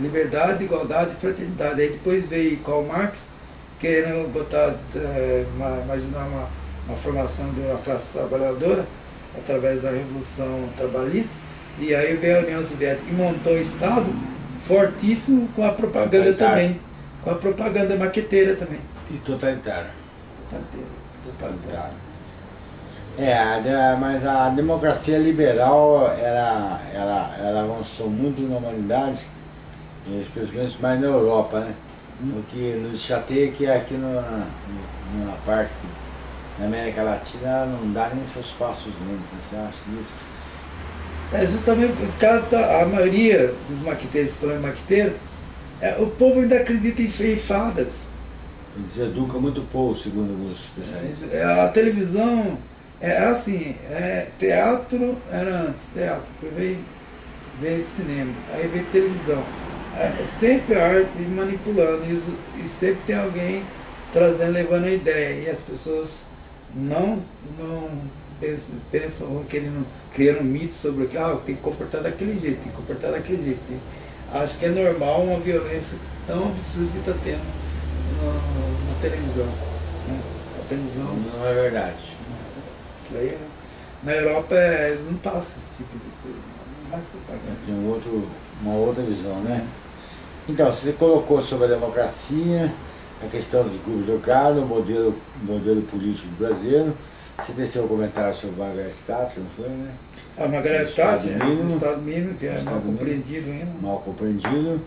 Liberdade, igualdade e fraternidade. Aí depois veio Karl Marx, querendo botar, é, uma, imaginar uma, uma formação de uma classe trabalhadora através da Revolução Trabalhista. E aí veio a União Soviética e montou um Estado fortíssimo com a propaganda também. Com a propaganda maqueteira também. E totalitário. Totalitário. totalitário. É, a, mas a democracia liberal, ela, ela, ela avançou muito na humanidade, especialmente mais na Europa, né? Hum. O que nos chateia é que aqui no, na parte da América Latina não dá nem seus passos lentos, você acha isso? É justamente cada, a maioria dos maquiteiros, falando maquiteiro, é, o povo ainda acredita em fadas. Eles educam muito pouco, segundo alguns especialistas. É, a televisão é assim, é, teatro era antes, teatro, depois veio, veio cinema, aí veio televisão. É, sempre a arte manipulando isso, e sempre tem alguém trazendo, levando a ideia. E as pessoas não, não pensam, pensam vão querendo, criando mitos sobre que ah, tem que comportar daquele jeito, tem que comportar daquele jeito. Acho que é normal uma violência tão absurda que está tendo na, na televisão. Né? A televisão. Não é verdade. Aí, na Europa é, não passa esse tipo de coisa, mais propaganda. Tem um outro, uma outra visão, né? Então, você colocou sobre a democracia, a questão dos grupos do gado, o modelo, modelo político do brasileiro, Você desceu o comentário sobre o Margaret Thatcher, não foi, né? A Margaret Thatcher, o Estado mínimo, que é mal compreendido ainda. Mal compreendido.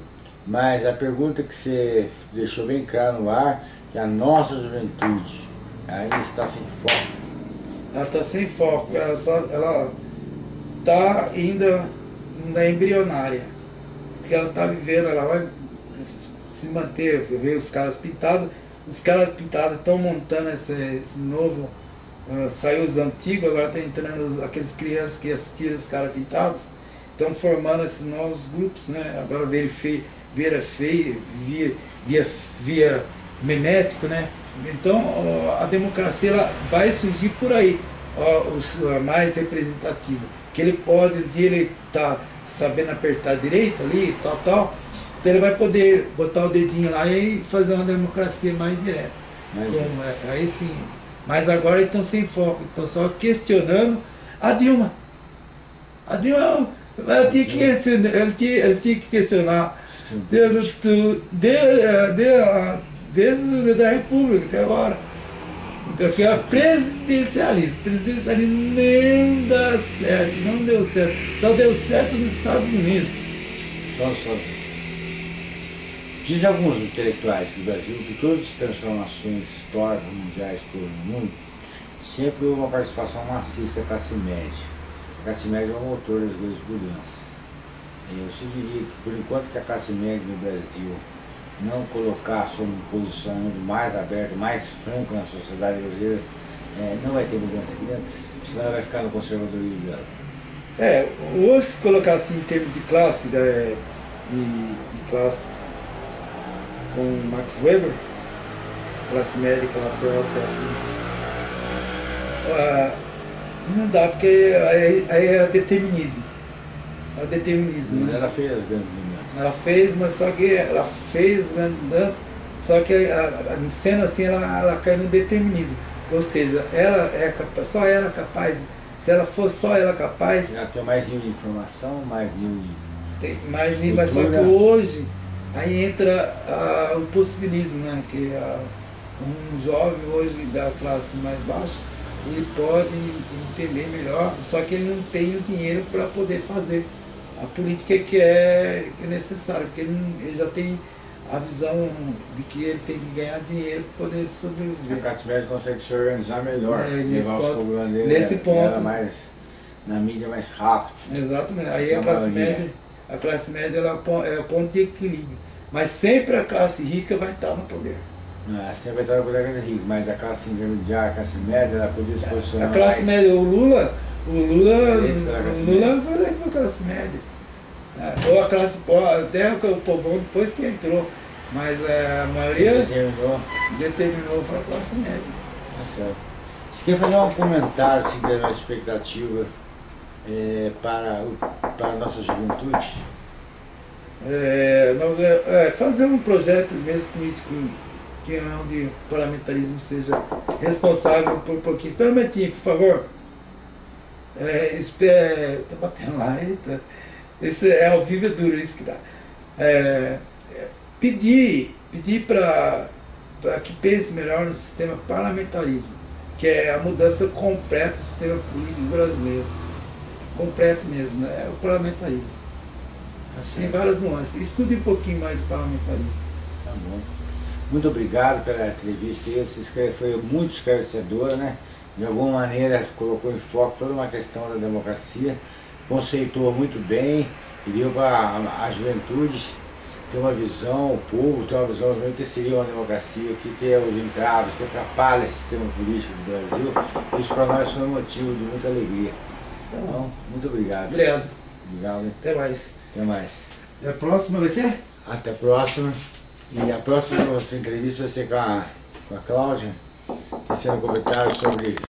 Mas a pergunta que você deixou bem claro no ar, que a nossa juventude ainda está sem foco. Ela está sem foco, ela só, ela está ainda na embrionária. Porque ela está vivendo, ela vai se manter, ver os caras pintados, os caras pintados estão montando esse, esse novo, ah, saiu os antigos, agora está entrando os- aqueles crianças que assistiram os caras pintados, estão formando esses novos grupos, né? Agora vira feio, vira feio, via, via, via memético, né? Então a democracia ela vai surgir por aí, a mais representativa. Que ele pode, um dia ele tá sabendo apertar direito ali, tal, tal, então ele vai poder botar o dedinho lá e fazer uma democracia mais direta. Como, é, aí sim. Mas agora estão sem foco, estão só questionando a Dilma. A Dilma, ela tinha que, ela tinha, eles tinham que questionar desde, tu- de, de, desde a República até agora. Então aqui é presidencialismo. Presidencialismo nem dá certo, não deu certo. Só deu certo nos Estados Unidos. Só, só. Dizem alguns intelectuais do Brasil que todas as transformações históricas mundiais que no mundo sempre houve uma participação maciça da classe média. A classe média é o motor das grandes mudanças. Eu sugeriria que, por enquanto que a classe média no Brasil não colocar um posicionamento mais aberto, mais franco na sociedade brasileira, eh, não vai ter mudança aqui dentro. Senão ela vai ficar no conservadorismo dela. É, hoje se colocar assim em termos de classe, né, de, de classes com Max Weber, classe média, classe alta, assim, ah, não dá, porque aí, aí é determinismo. É determinismo, né? Ela fez as grandes. Ela fez, mas só que ela fez grande mudança, só que a- a- sendo assim ela, ela cai no determinismo. Ou seja, ela é capaz, só ela é capaz, se ela for só ela capaz, Ela tem mais nível de informação, mais nível de tem mais nível, mas só que hoje aí entra ah, o possibilismo, né? Que ah, um jovem hoje da classe mais baixa, ele pode entender melhor, só que ele não tem o dinheiro para poder fazer a política que é, que é necessária, porque ele, ele já tem a visão de que ele tem que ganhar dinheiro para poder A sobreviver. classe média consegue se organizar melhor, É, levar os ponto- problemas dele nesse e ponto. ela mais na mídia mais rápido. Exatamente. Aí a classe maioria. média, a classe média ela é o pon- é o ponto de equilíbrio. Mas sempre a classe rica vai estar no poder. Não, sempre vai estar no poder da rica, mas a classe intermediária, a classe média, ela podia se posicionar A classe mais. média, o Lula, o Lula, classe o Lula foi eleito pela classe média. É, Ou a classe, ou até o povão depois que entrou. Mas é, a maioria determinou, determinou para a classe média. tá certo. Você quer fazer um comentário assim, da nossa expectativa eh, para, o- para a nossa juventude? É, nós, é, é, fazer um projeto mesmo político que é onde o parlamentarismo seja responsável por um pouquinho. Espera um momentinho, por favor. É, espera, tá batendo lá, eita. Esse é ao vivo é duro isso que dá. É, é, pedir pedir para que pense melhor no sistema parlamentarismo, que é a mudança completa do sistema político brasileiro. Completo mesmo, né? é o parlamentarismo. Tá Tem várias nuances. Estude um pouquinho mais de parlamentarismo. Tá bom. Muito obrigado pela entrevista. Esse foi muito esclarecedora, né? De alguma maneira colocou em foco toda uma questão da democracia, conceituou muito bem e deu para a, a juventude ter uma visão, o povo ter uma visão do que seria uma democracia, o que, que é os entraves, o que atrapalha o sistema político do Brasil. Isso para nós foi um motivo de muita alegria. Então, muito obrigado. Obrigado. Obrigado. hein? Até mais. Até mais. E a próxima vai ser? Até a próxima. E a próxima nossa entrevista vai ser com a, com a Cláudia, tecendo comentários sobre